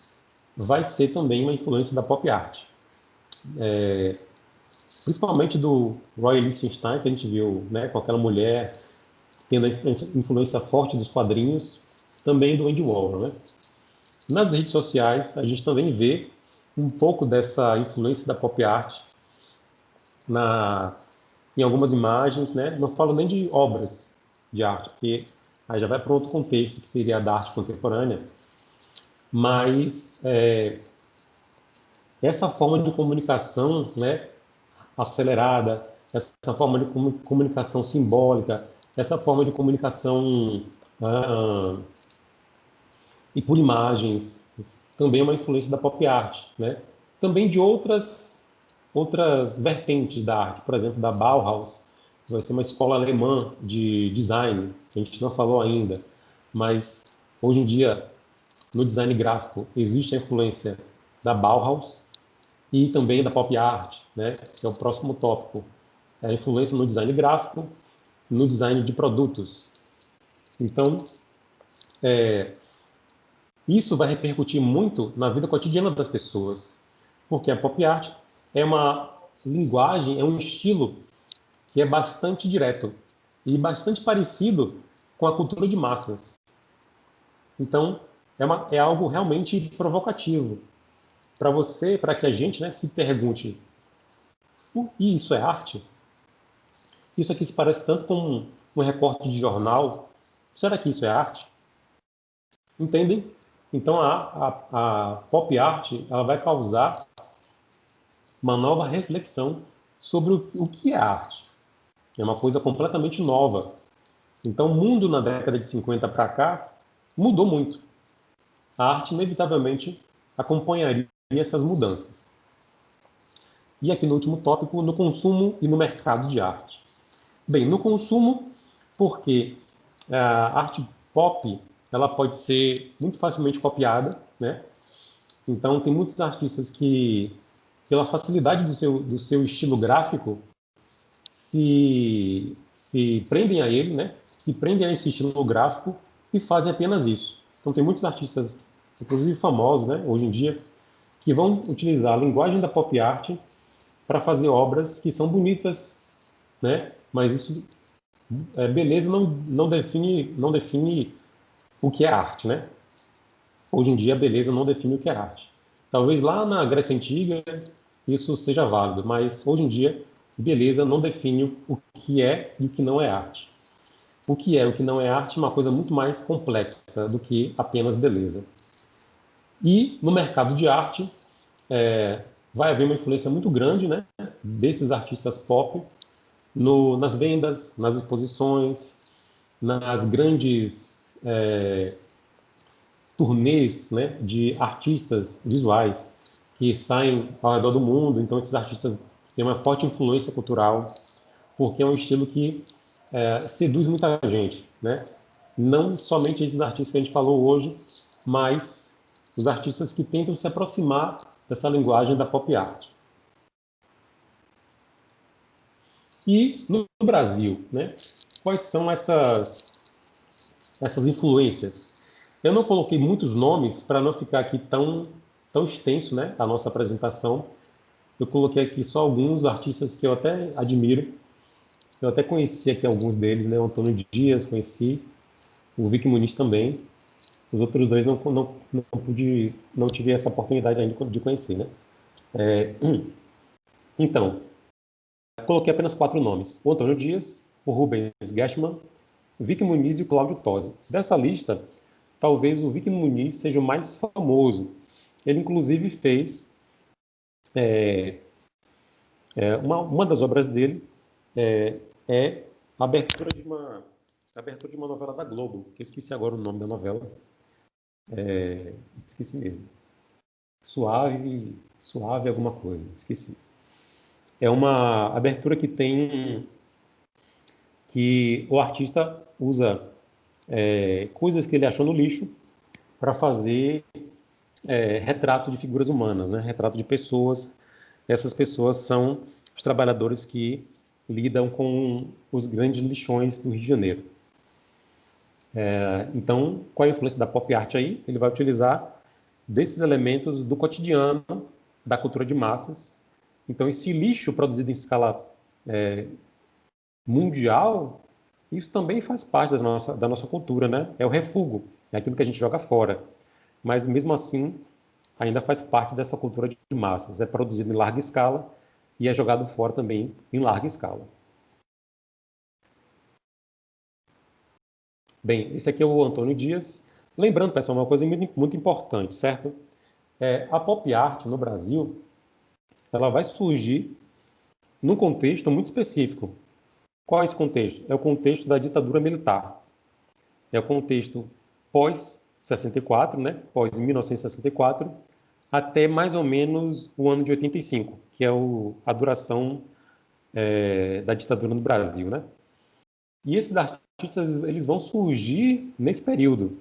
vai ser também uma influência da pop art. É, principalmente do Roy Lichtenstein, que a gente viu né, com aquela mulher tendo a influência, influência forte dos quadrinhos, também do Andy Warhol. Né? Nas redes sociais, a gente também vê um pouco dessa influência da pop art na, em algumas imagens, né? não falo nem de obras de arte, porque aí já vai para outro contexto, que seria a da arte contemporânea, mas é, essa forma de comunicação né, acelerada, essa forma de comunicação simbólica, essa forma de comunicação ah, e por imagens, também é uma influência da pop art, né? também de outras, outras vertentes da arte, por exemplo, da Bauhaus, vai ser uma escola alemã de design, a gente não falou ainda, mas hoje em dia, no design gráfico, existe a influência da Bauhaus e também da pop art, né, que é o próximo tópico. É a influência no design gráfico, no design de produtos. Então, é, isso vai repercutir muito na vida cotidiana das pessoas, porque a pop art é uma linguagem, é um estilo que é bastante direto e bastante parecido com a cultura de massas. Então, é, uma, é algo realmente provocativo para você, para que a gente né, se pergunte: e isso é arte? Isso aqui se parece tanto com um, recorte de jornal. Será que isso é arte? Entendem? Então a, a, a pop art ela vai causar uma nova reflexão sobre o, que é arte. É uma coisa completamente nova. Então, o mundo na década de 50 para cá mudou muito. A arte, inevitavelmente, acompanharia essas mudanças. E aqui no último tópico, no consumo e no mercado de arte. Bem, no consumo, porque a arte pop ela pode ser muito facilmente copiada, né? Então, tem muitos artistas que, pela facilidade do seu, do seu estilo gráfico, se, se prendem a ele, né? se prendem a esse estilo gráfico e fazem apenas isso. Então tem muitos artistas, inclusive famosos, né, hoje em dia, que vão utilizar a linguagem da pop art para fazer obras que são bonitas, né? Mas isso, é, beleza não, não define não define o que é arte, né? Hoje em dia, beleza não define o que é arte. Talvez lá na Grécia Antiga isso seja válido, mas hoje em dia, beleza não define o que é e o que não é arte. O que é e o que não é arte é uma coisa muito mais complexa do que apenas beleza. E no mercado de arte, é, vai haver uma influência muito grande né, desses artistas pop no, nas vendas, nas exposições, nas grandes é, turnês né, de artistas visuais que saem ao redor do mundo. Então, esses artistas têm uma forte influência cultural, porque é um estilo que é, seduz muita gente. Né? Não somente esses artistas que a gente falou hoje, mas os artistas que tentam se aproximar dessa linguagem da pop art. E no Brasil, né, quais são essas, essas influências? Eu não coloquei muitos nomes para não ficar aqui tão, tão extenso né, a nossa apresentação. Eu coloquei aqui só alguns artistas que eu até admiro. Eu até conheci aqui alguns deles, né? O Antônio Dias, conheci. O Vic Muniz também. Os outros dois não, não, não pude, não tive essa oportunidade ainda de conhecer, né? É. Então, coloquei apenas quatro nomes. O Antônio Dias, o Rubens Gashman, o Vic Muniz e o Cláudio Tosi. Dessa lista, talvez o Vic Muniz seja o mais famoso. Ele, inclusive, fez é, é, uma, uma das obras dele é, é a abertura de uma a abertura de uma novela da Globo, que eu esqueci agora o nome da novela. É, esqueci mesmo. Suave, suave alguma coisa, esqueci. É uma abertura que tem que o artista usa é, coisas que ele achou no lixo para fazer é, retratos de figuras humanas, né? retrato de pessoas. Essas pessoas são os trabalhadores que lidam com os grandes lixões do Rio de Janeiro. É, então, qual é a influência da pop art aí? Ele vai utilizar desses elementos do cotidiano, da cultura de massas. Então, esse lixo produzido em escala é, mundial, isso também faz parte da nossa, da nossa cultura, né? É o refúgio, é aquilo que a gente joga fora. Mas, mesmo assim, ainda faz parte dessa cultura de massas. É produzido em larga escala e é jogado fora também em larga escala. Bem, esse aqui é o Antônio Dias. Lembrando, pessoal, uma coisa muito, muito importante, certo? É, a pop art no Brasil, ela vai surgir num contexto muito específico. Qual é esse contexto? É o contexto da ditadura militar. É o contexto pós-64, né? pós-1964, até mais ou menos o ano de 85, que é o, a duração é, da ditadura no Brasil. Né? E esses artistas eles vão surgir nesse período.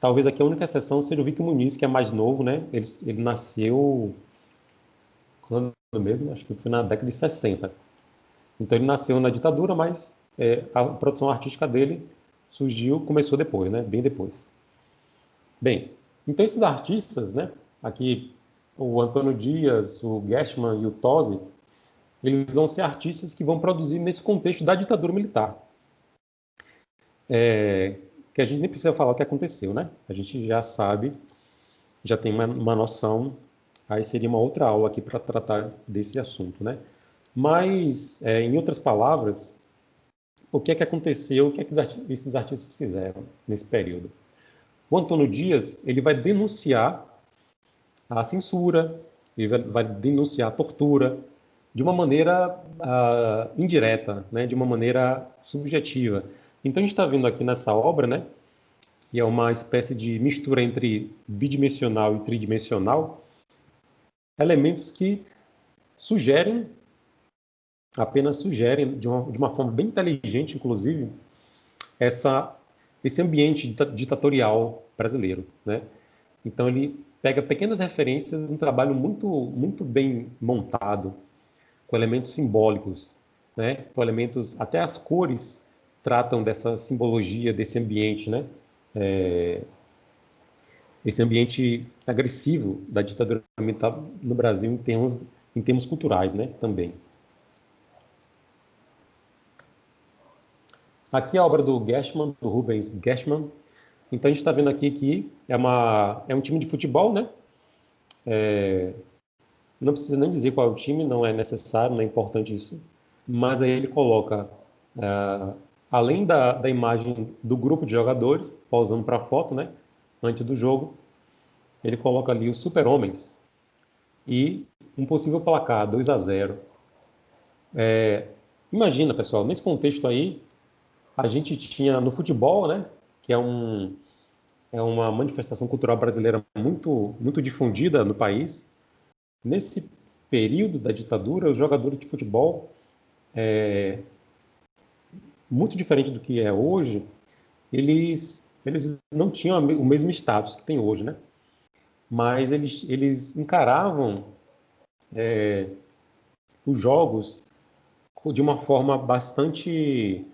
Talvez aqui a única exceção seja o Vic Muniz, que é mais novo, né? Ele, ele nasceu quando mesmo? Acho que foi na década de 60. Então ele nasceu na ditadura, mas é, a produção artística dele surgiu, começou depois, né? Bem depois. Bem, então esses artistas, né? Aqui o Antônio Dias, o Gershman e o Tosi, eles vão ser artistas que vão produzir nesse contexto da ditadura militar. É, que a gente nem precisa falar o que aconteceu, né? A gente já sabe, já tem uma, uma noção. Aí seria uma outra aula aqui para tratar desse assunto, né? Mas, é, em outras palavras, o que é que aconteceu, o que é que esses artistas fizeram nesse período? O Antônio Dias ele vai denunciar a censura, ele vai, denunciar a tortura, de uma maneira uh, indireta, né, de uma maneira subjetiva. Então a gente está vendo aqui nessa obra, né, que é uma espécie de mistura entre bidimensional e tridimensional, elementos que sugerem, apenas sugerem, de uma, de uma forma bem inteligente, inclusive, essa, esse ambiente ditatorial brasileiro. Né? Então ele pega pequenas referências, um trabalho muito, muito bem montado, com elementos simbólicos, né? com elementos, até as cores tratam dessa simbologia, desse ambiente, né? É, esse ambiente agressivo da ditadura militar no Brasil em termos, em termos culturais, né? Também. Aqui a obra do Gershman, do Rubens Gershman. Então a gente está vendo aqui que é, uma, é um time de futebol, né? É, não precisa nem dizer qual é o time, não é necessário, não é importante isso. Mas aí ele coloca, uh, além da, da imagem do grupo de jogadores, pausando para a foto, né? Antes do jogo, ele coloca ali os super-homens e um possível placar, 2 a 0. É, imagina, pessoal, nesse contexto aí, a gente tinha no futebol, né? Que é um, é uma manifestação cultural brasileira muito, muito difundida no país. Nesse período da ditadura, os jogadores de futebol, é, muito diferente do que é hoje, eles, eles não tinham o mesmo status que tem hoje, né? Mas eles, eles encaravam é, os jogos de uma forma bastante,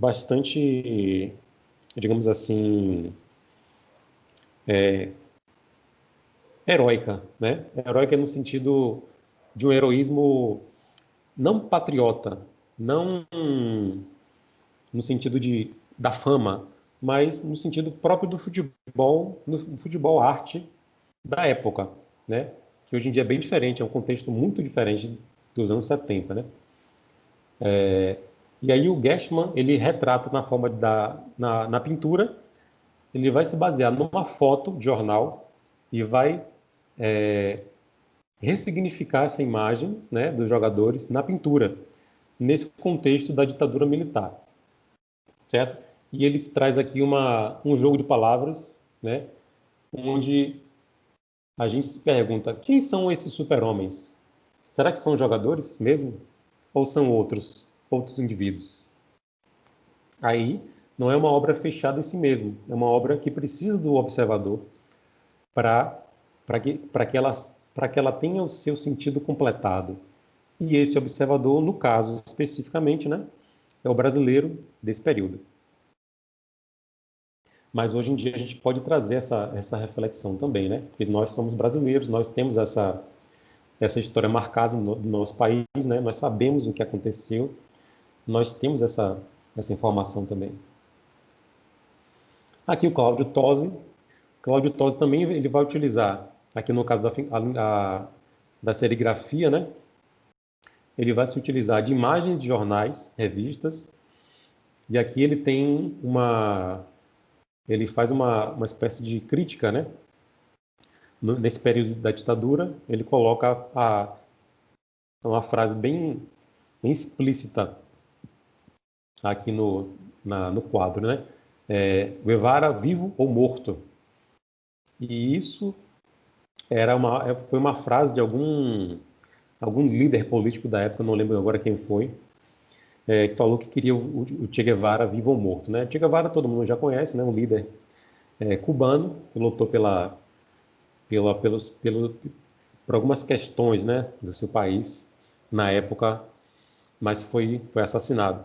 bastante, digamos assim, é, heróica, né? Heróica no sentido de um heroísmo não patriota, não no sentido de da fama, mas no sentido próprio do futebol, no futebol arte da época, né? Que hoje em dia é bem diferente, é um contexto muito diferente dos anos 70, né? É, e aí o Gershman, ele retrata na forma da na, na pintura, ele vai se basear numa foto de jornal e vai é, ressignificar essa imagem né, dos jogadores na pintura, nesse contexto da ditadura militar. Certo? E ele traz aqui uma, um jogo de palavras, né, onde a gente se pergunta: quem são esses super-homens? Será que são jogadores mesmo? Ou são outros, outros indivíduos? Aí não é uma obra fechada em si mesmo, é uma obra que precisa do observador para que, que, ela, que ela tenha o seu sentido completado. E esse observador, no caso especificamente, né, é o brasileiro desse período. Mas hoje em dia a gente pode trazer essa, essa reflexão também, né? Porque nós somos brasileiros, nós temos essa, essa história marcada no, no nosso país, né? Nós sabemos o que aconteceu, nós temos essa, essa informação também. Aqui o Cláudio Tosi. Cláudio Tosi também ele vai utilizar aqui no caso da, a, da serigrafia, né? Ele vai se utilizar de imagens de jornais, revistas, e aqui ele tem uma, ele faz uma, uma espécie de crítica, né? nesse período da ditadura, ele coloca a, uma frase bem, bem explícita aqui no, na, no quadro, né? É, Guevara vivo ou morto. E isso era uma, é, foi uma frase de algum, algum líder político da época, não lembro agora quem foi, é, que falou que queria o, o, Che Guevara vivo ou morto. Né? Che Guevara todo mundo já conhece, né? um líder é, cubano, que lutou pela, pela, pelos, pelo, por algumas questões né, do seu país na época, mas foi, foi assassinado.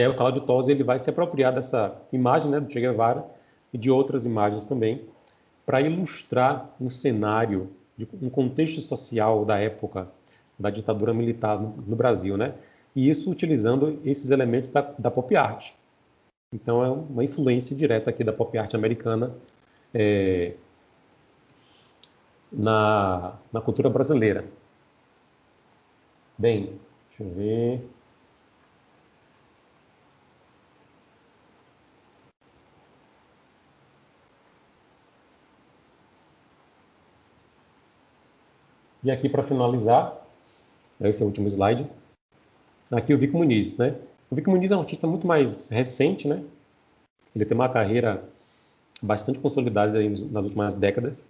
E aí o Cláudio Tosi ele vai se apropriar dessa imagem né, do Che Guevara e de outras imagens também, para ilustrar um cenário, um contexto social da época da ditadura militar no, no Brasil, né? E isso utilizando esses elementos da, da, pop art. Então é uma influência direta aqui da pop art americana é, na, na cultura brasileira. Bem, deixa eu ver. E aqui para finalizar, esse é o último slide, aqui o Vico Muniz, né? O Vico Muniz é um artista muito mais recente, né? Ele tem uma carreira bastante consolidada nas últimas décadas.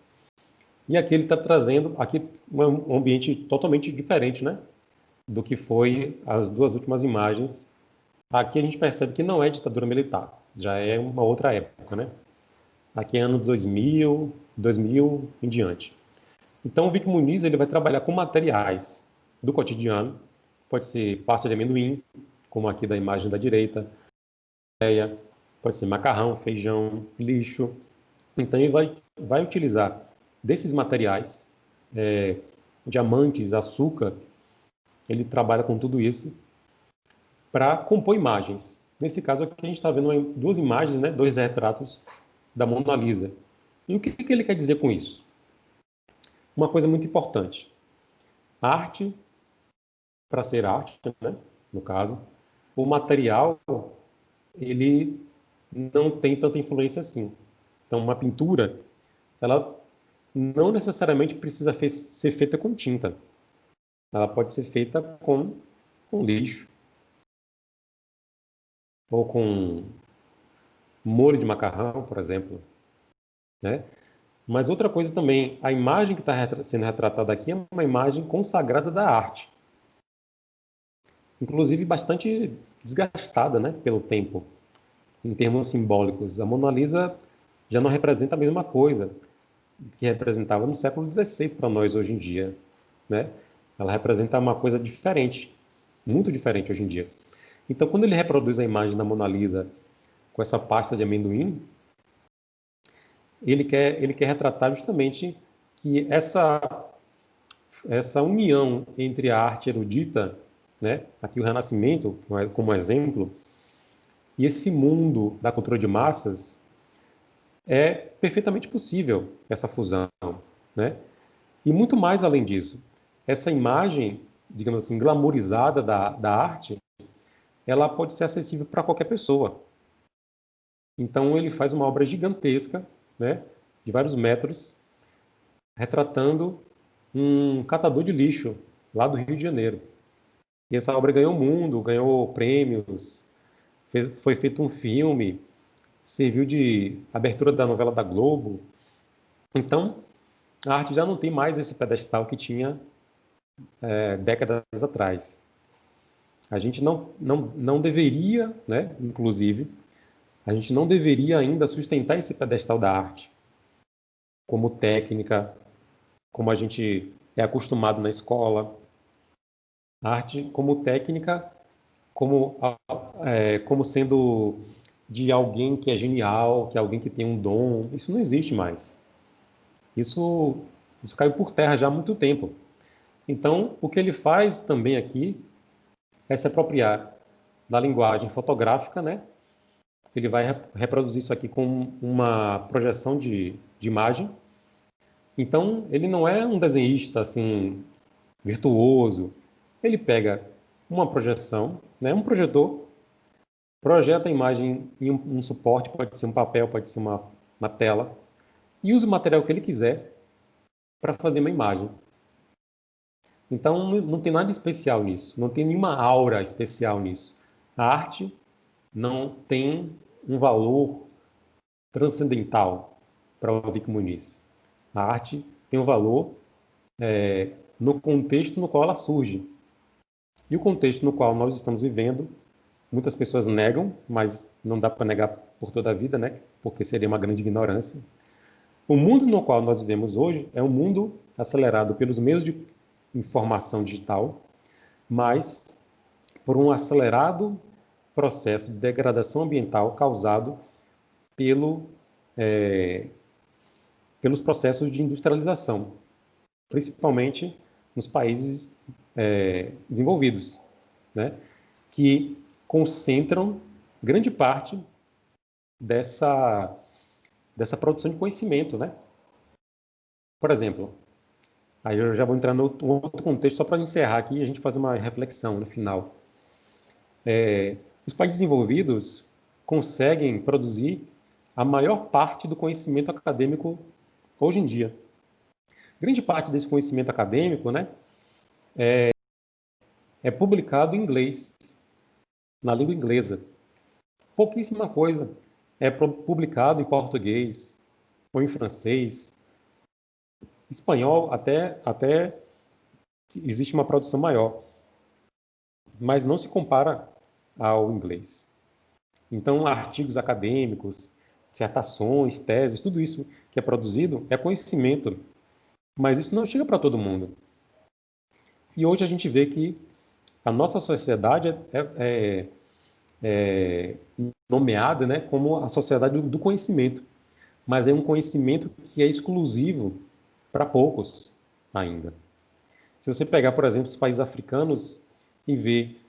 E aqui ele está trazendo aqui um ambiente totalmente diferente, né? Do que foi as duas últimas imagens. Aqui a gente percebe que não é ditadura militar, já é uma outra época, né? Aqui é ano 2000, 2000 em diante. Então, o Vic Muniz ele vai trabalhar com materiais do cotidiano, pode ser pasta de amendoim, como aqui da imagem da direita, pode ser macarrão, feijão, lixo. Então, ele vai, vai utilizar desses materiais, é, diamantes, açúcar, ele trabalha com tudo isso para compor imagens. Nesse caso aqui, a gente está vendo duas imagens, né, dois retratos da Mona Lisa. E o que, que ele quer dizer com isso? Uma coisa muito importante. arte, para ser arte, né, no caso, o material, ele não tem tanta influência assim. Então, uma pintura, ela não necessariamente precisa ser feita com tinta. Ela pode ser feita com, com lixo. Ou com molho de macarrão, por exemplo. Né? Mas outra coisa também, a imagem que está sendo retratada aqui é uma imagem consagrada da arte. Inclusive bastante desgastada né, pelo tempo, em termos simbólicos. A Mona Lisa já não representa a mesma coisa que representava no século XVI para nós hoje em dia. Né? Ela representa uma coisa diferente, muito diferente hoje em dia. Então, quando ele reproduz a imagem da Mona Lisa com essa pasta de amendoim, ele quer, ele quer retratar justamente que essa, essa união entre a arte erudita, né, aqui o Renascimento como exemplo, e esse mundo da cultura de massas, é perfeitamente possível essa fusão. Né? E muito mais além disso, essa imagem, digamos assim, glamourizada da, da arte, ela pode ser acessível para qualquer pessoa. Então ele faz uma obra gigantesca, né, de vários metros, retratando um catador de lixo lá do Rio de Janeiro. E essa obra ganhou o mundo, ganhou prêmios, fez, foi feito um filme, serviu de abertura da novela da Globo. Então, a arte já não tem mais esse pedestal que tinha é, décadas atrás. A gente não, não, não deveria, né, inclusive, a gente não deveria ainda sustentar esse pedestal da arte como técnica, como a gente é acostumado na escola. A arte como técnica, como, é, como sendo de alguém que é genial, que é alguém que tem um dom. Isso não existe mais. Isso, isso caiu por terra já há muito tempo. Então, o que ele faz também aqui é se apropriar da linguagem fotográfica, né, ele vai reproduzir isso aqui com uma projeção de, de imagem. Então, ele não é um desenhista assim virtuoso. Ele pega uma projeção, né, um projetor, projeta a imagem em um, um suporte, pode ser um papel, pode ser uma, uma tela, e usa o material que ele quiser para fazer uma imagem. Então, não tem nada especial nisso, não tem nenhuma aura especial nisso. A arte não tem um valor transcendental para o Vic Muniz. A arte tem um valor é, no contexto no qual ela surge. E o contexto no qual nós estamos vivendo, muitas pessoas negam, mas não dá para negar por toda a vida, né? porque seria uma grande ignorância. O mundo no qual nós vivemos hoje é um mundo acelerado pelos meios de informação digital, mas por um acelerado processo de degradação ambiental causado pelo, é, pelos processos de industrialização, principalmente nos países é, desenvolvidos, né, que concentram grande parte dessa, dessa produção de conhecimento. Né? Por exemplo, aí eu já vou entrar no outro contexto só para encerrar aqui e a gente fazer uma reflexão no final. É, os países desenvolvidos conseguem produzir a maior parte do conhecimento acadêmico hoje em dia. Grande parte desse conhecimento acadêmico né, é, é publicado em inglês, na língua inglesa. Pouquíssima coisa é publicado em português ou em francês. Espanhol até, até existe uma produção maior. Mas não se compara ao inglês. Então, artigos acadêmicos, dissertações, teses, tudo isso que é produzido é conhecimento, mas isso não chega para todo mundo. E hoje a gente vê que a nossa sociedade é, é, é nomeada né, como a sociedade do conhecimento, mas é um conhecimento que é exclusivo para poucos ainda. Se você pegar, por exemplo, os países africanos e ver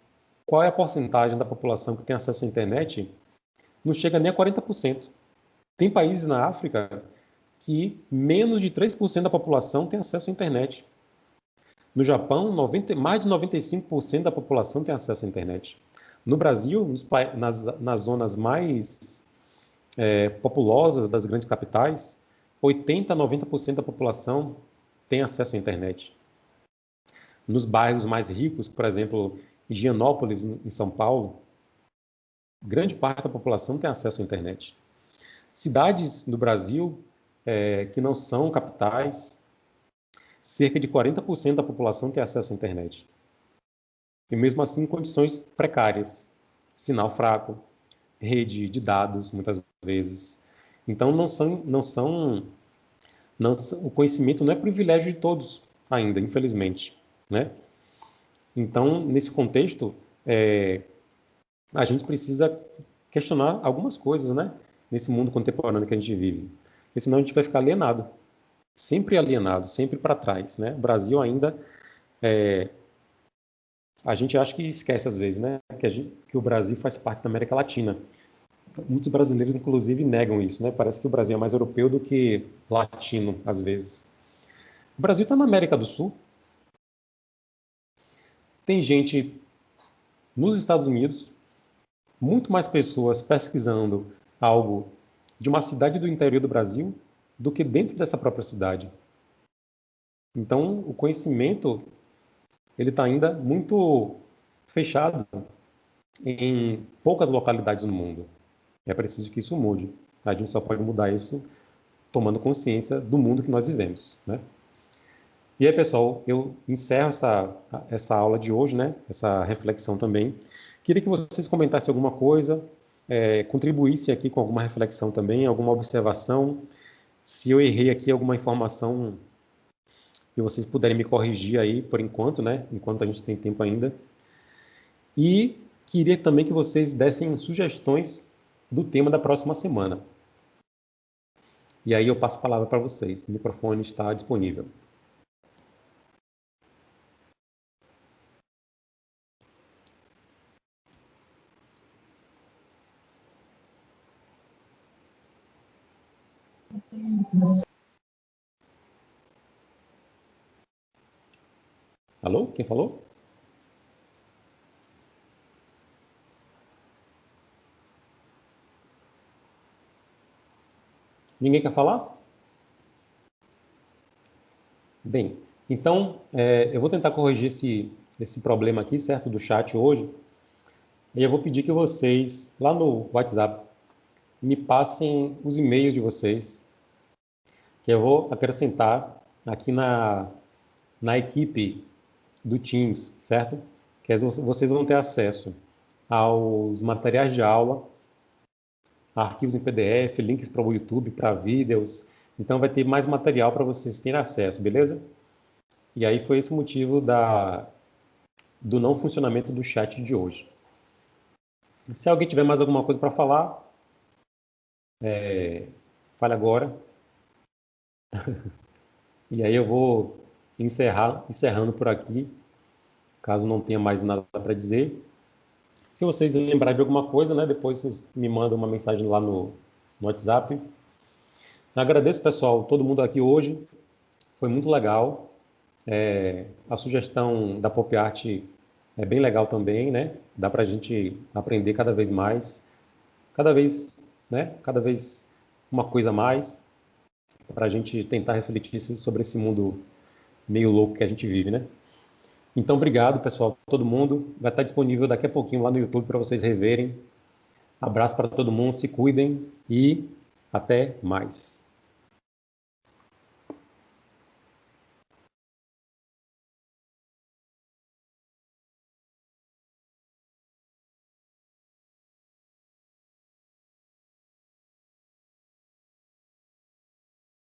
qual é a porcentagem da população que tem acesso à internet? Não chega nem a 40%. Tem países na África que menos de 3% da população tem acesso à internet. No Japão, 90, mais de 95% da população tem acesso à internet. No Brasil, nos, nas, nas zonas mais é, populosas das grandes capitais, 80 a 90% da população tem acesso à internet. Nos bairros mais ricos, por exemplo, Higienópolis, em São Paulo, grande parte da população tem acesso à internet. Cidades do Brasil é, que não são capitais, cerca de 40% da população tem acesso à internet. E mesmo assim, condições precárias, sinal fraco, rede de dados, muitas vezes. Então, não são, não são, não, o conhecimento não é privilégio de todos ainda, infelizmente, né? Então, nesse contexto, é, a gente precisa questionar algumas coisas, né? Nesse mundo contemporâneo que a gente vive. Porque senão a gente vai ficar alienado. Sempre alienado, sempre para trás, né? O Brasil ainda... É, a gente acha que esquece às vezes, né? Que, gente, que o Brasil faz parte da América Latina. Muitos brasileiros, inclusive, negam isso, né? Parece que o Brasil é mais europeu do que latino, às vezes. O Brasil está na América do Sul, tem gente nos Estados Unidos, muito mais pessoas pesquisando algo de uma cidade do interior do Brasil do que dentro dessa própria cidade. Então, o conhecimento ele está ainda muito fechado em poucas localidades no mundo. É preciso que isso mude. A gente só pode mudar isso tomando consciência do mundo que nós vivemos, né? E aí, pessoal, eu encerro essa, essa aula de hoje, né? Essa reflexão também. Queria que vocês comentassem alguma coisa, é, contribuíssem aqui com alguma reflexão também, alguma observação. Se eu errei aqui alguma informação e vocês puderem me corrigir aí por enquanto, né? Enquanto a gente tem tempo ainda. E queria também que vocês dessem sugestões do tema da próxima semana. E aí eu passo a palavra para vocês. O microfone está disponível. Alô? Quem falou? Ninguém quer falar? Bem, então é, eu vou tentar corrigir esse, esse problema aqui, certo, do chat hoje. E eu vou pedir que vocês, lá no WhatsApp, me passem os e-mails de vocês, que eu vou acrescentar aqui na, na equipe do Teams, certo? Que vocês vão ter acesso aos materiais de aula, arquivos em PDF, links para o YouTube, para vídeos. Então vai ter mais material para vocês terem acesso, beleza? E aí foi esse motivo da, do não funcionamento do chat de hoje. Se alguém tiver mais alguma coisa para falar, é, fale agora. E aí eu vou encerrar, encerrando por aqui, caso não tenha mais nada para dizer. Se vocês lembrarem de alguma coisa, né, depois vocês me mandam uma mensagem lá no, no WhatsApp. Agradeço, pessoal, todo mundo aqui hoje. Foi muito legal. É, a sugestão da Pop Art é bem legal também, né? Dá para a gente aprender cada vez mais, cada vez, né? Cada vez uma coisa a mais, para a gente tentar refletir sobre esse mundo meio louco que a gente vive, né? Então, obrigado, pessoal, todo mundo. Vai estar disponível daqui a pouquinho lá no YouTube para vocês reverem. Abraço para todo mundo, se cuidem e até mais.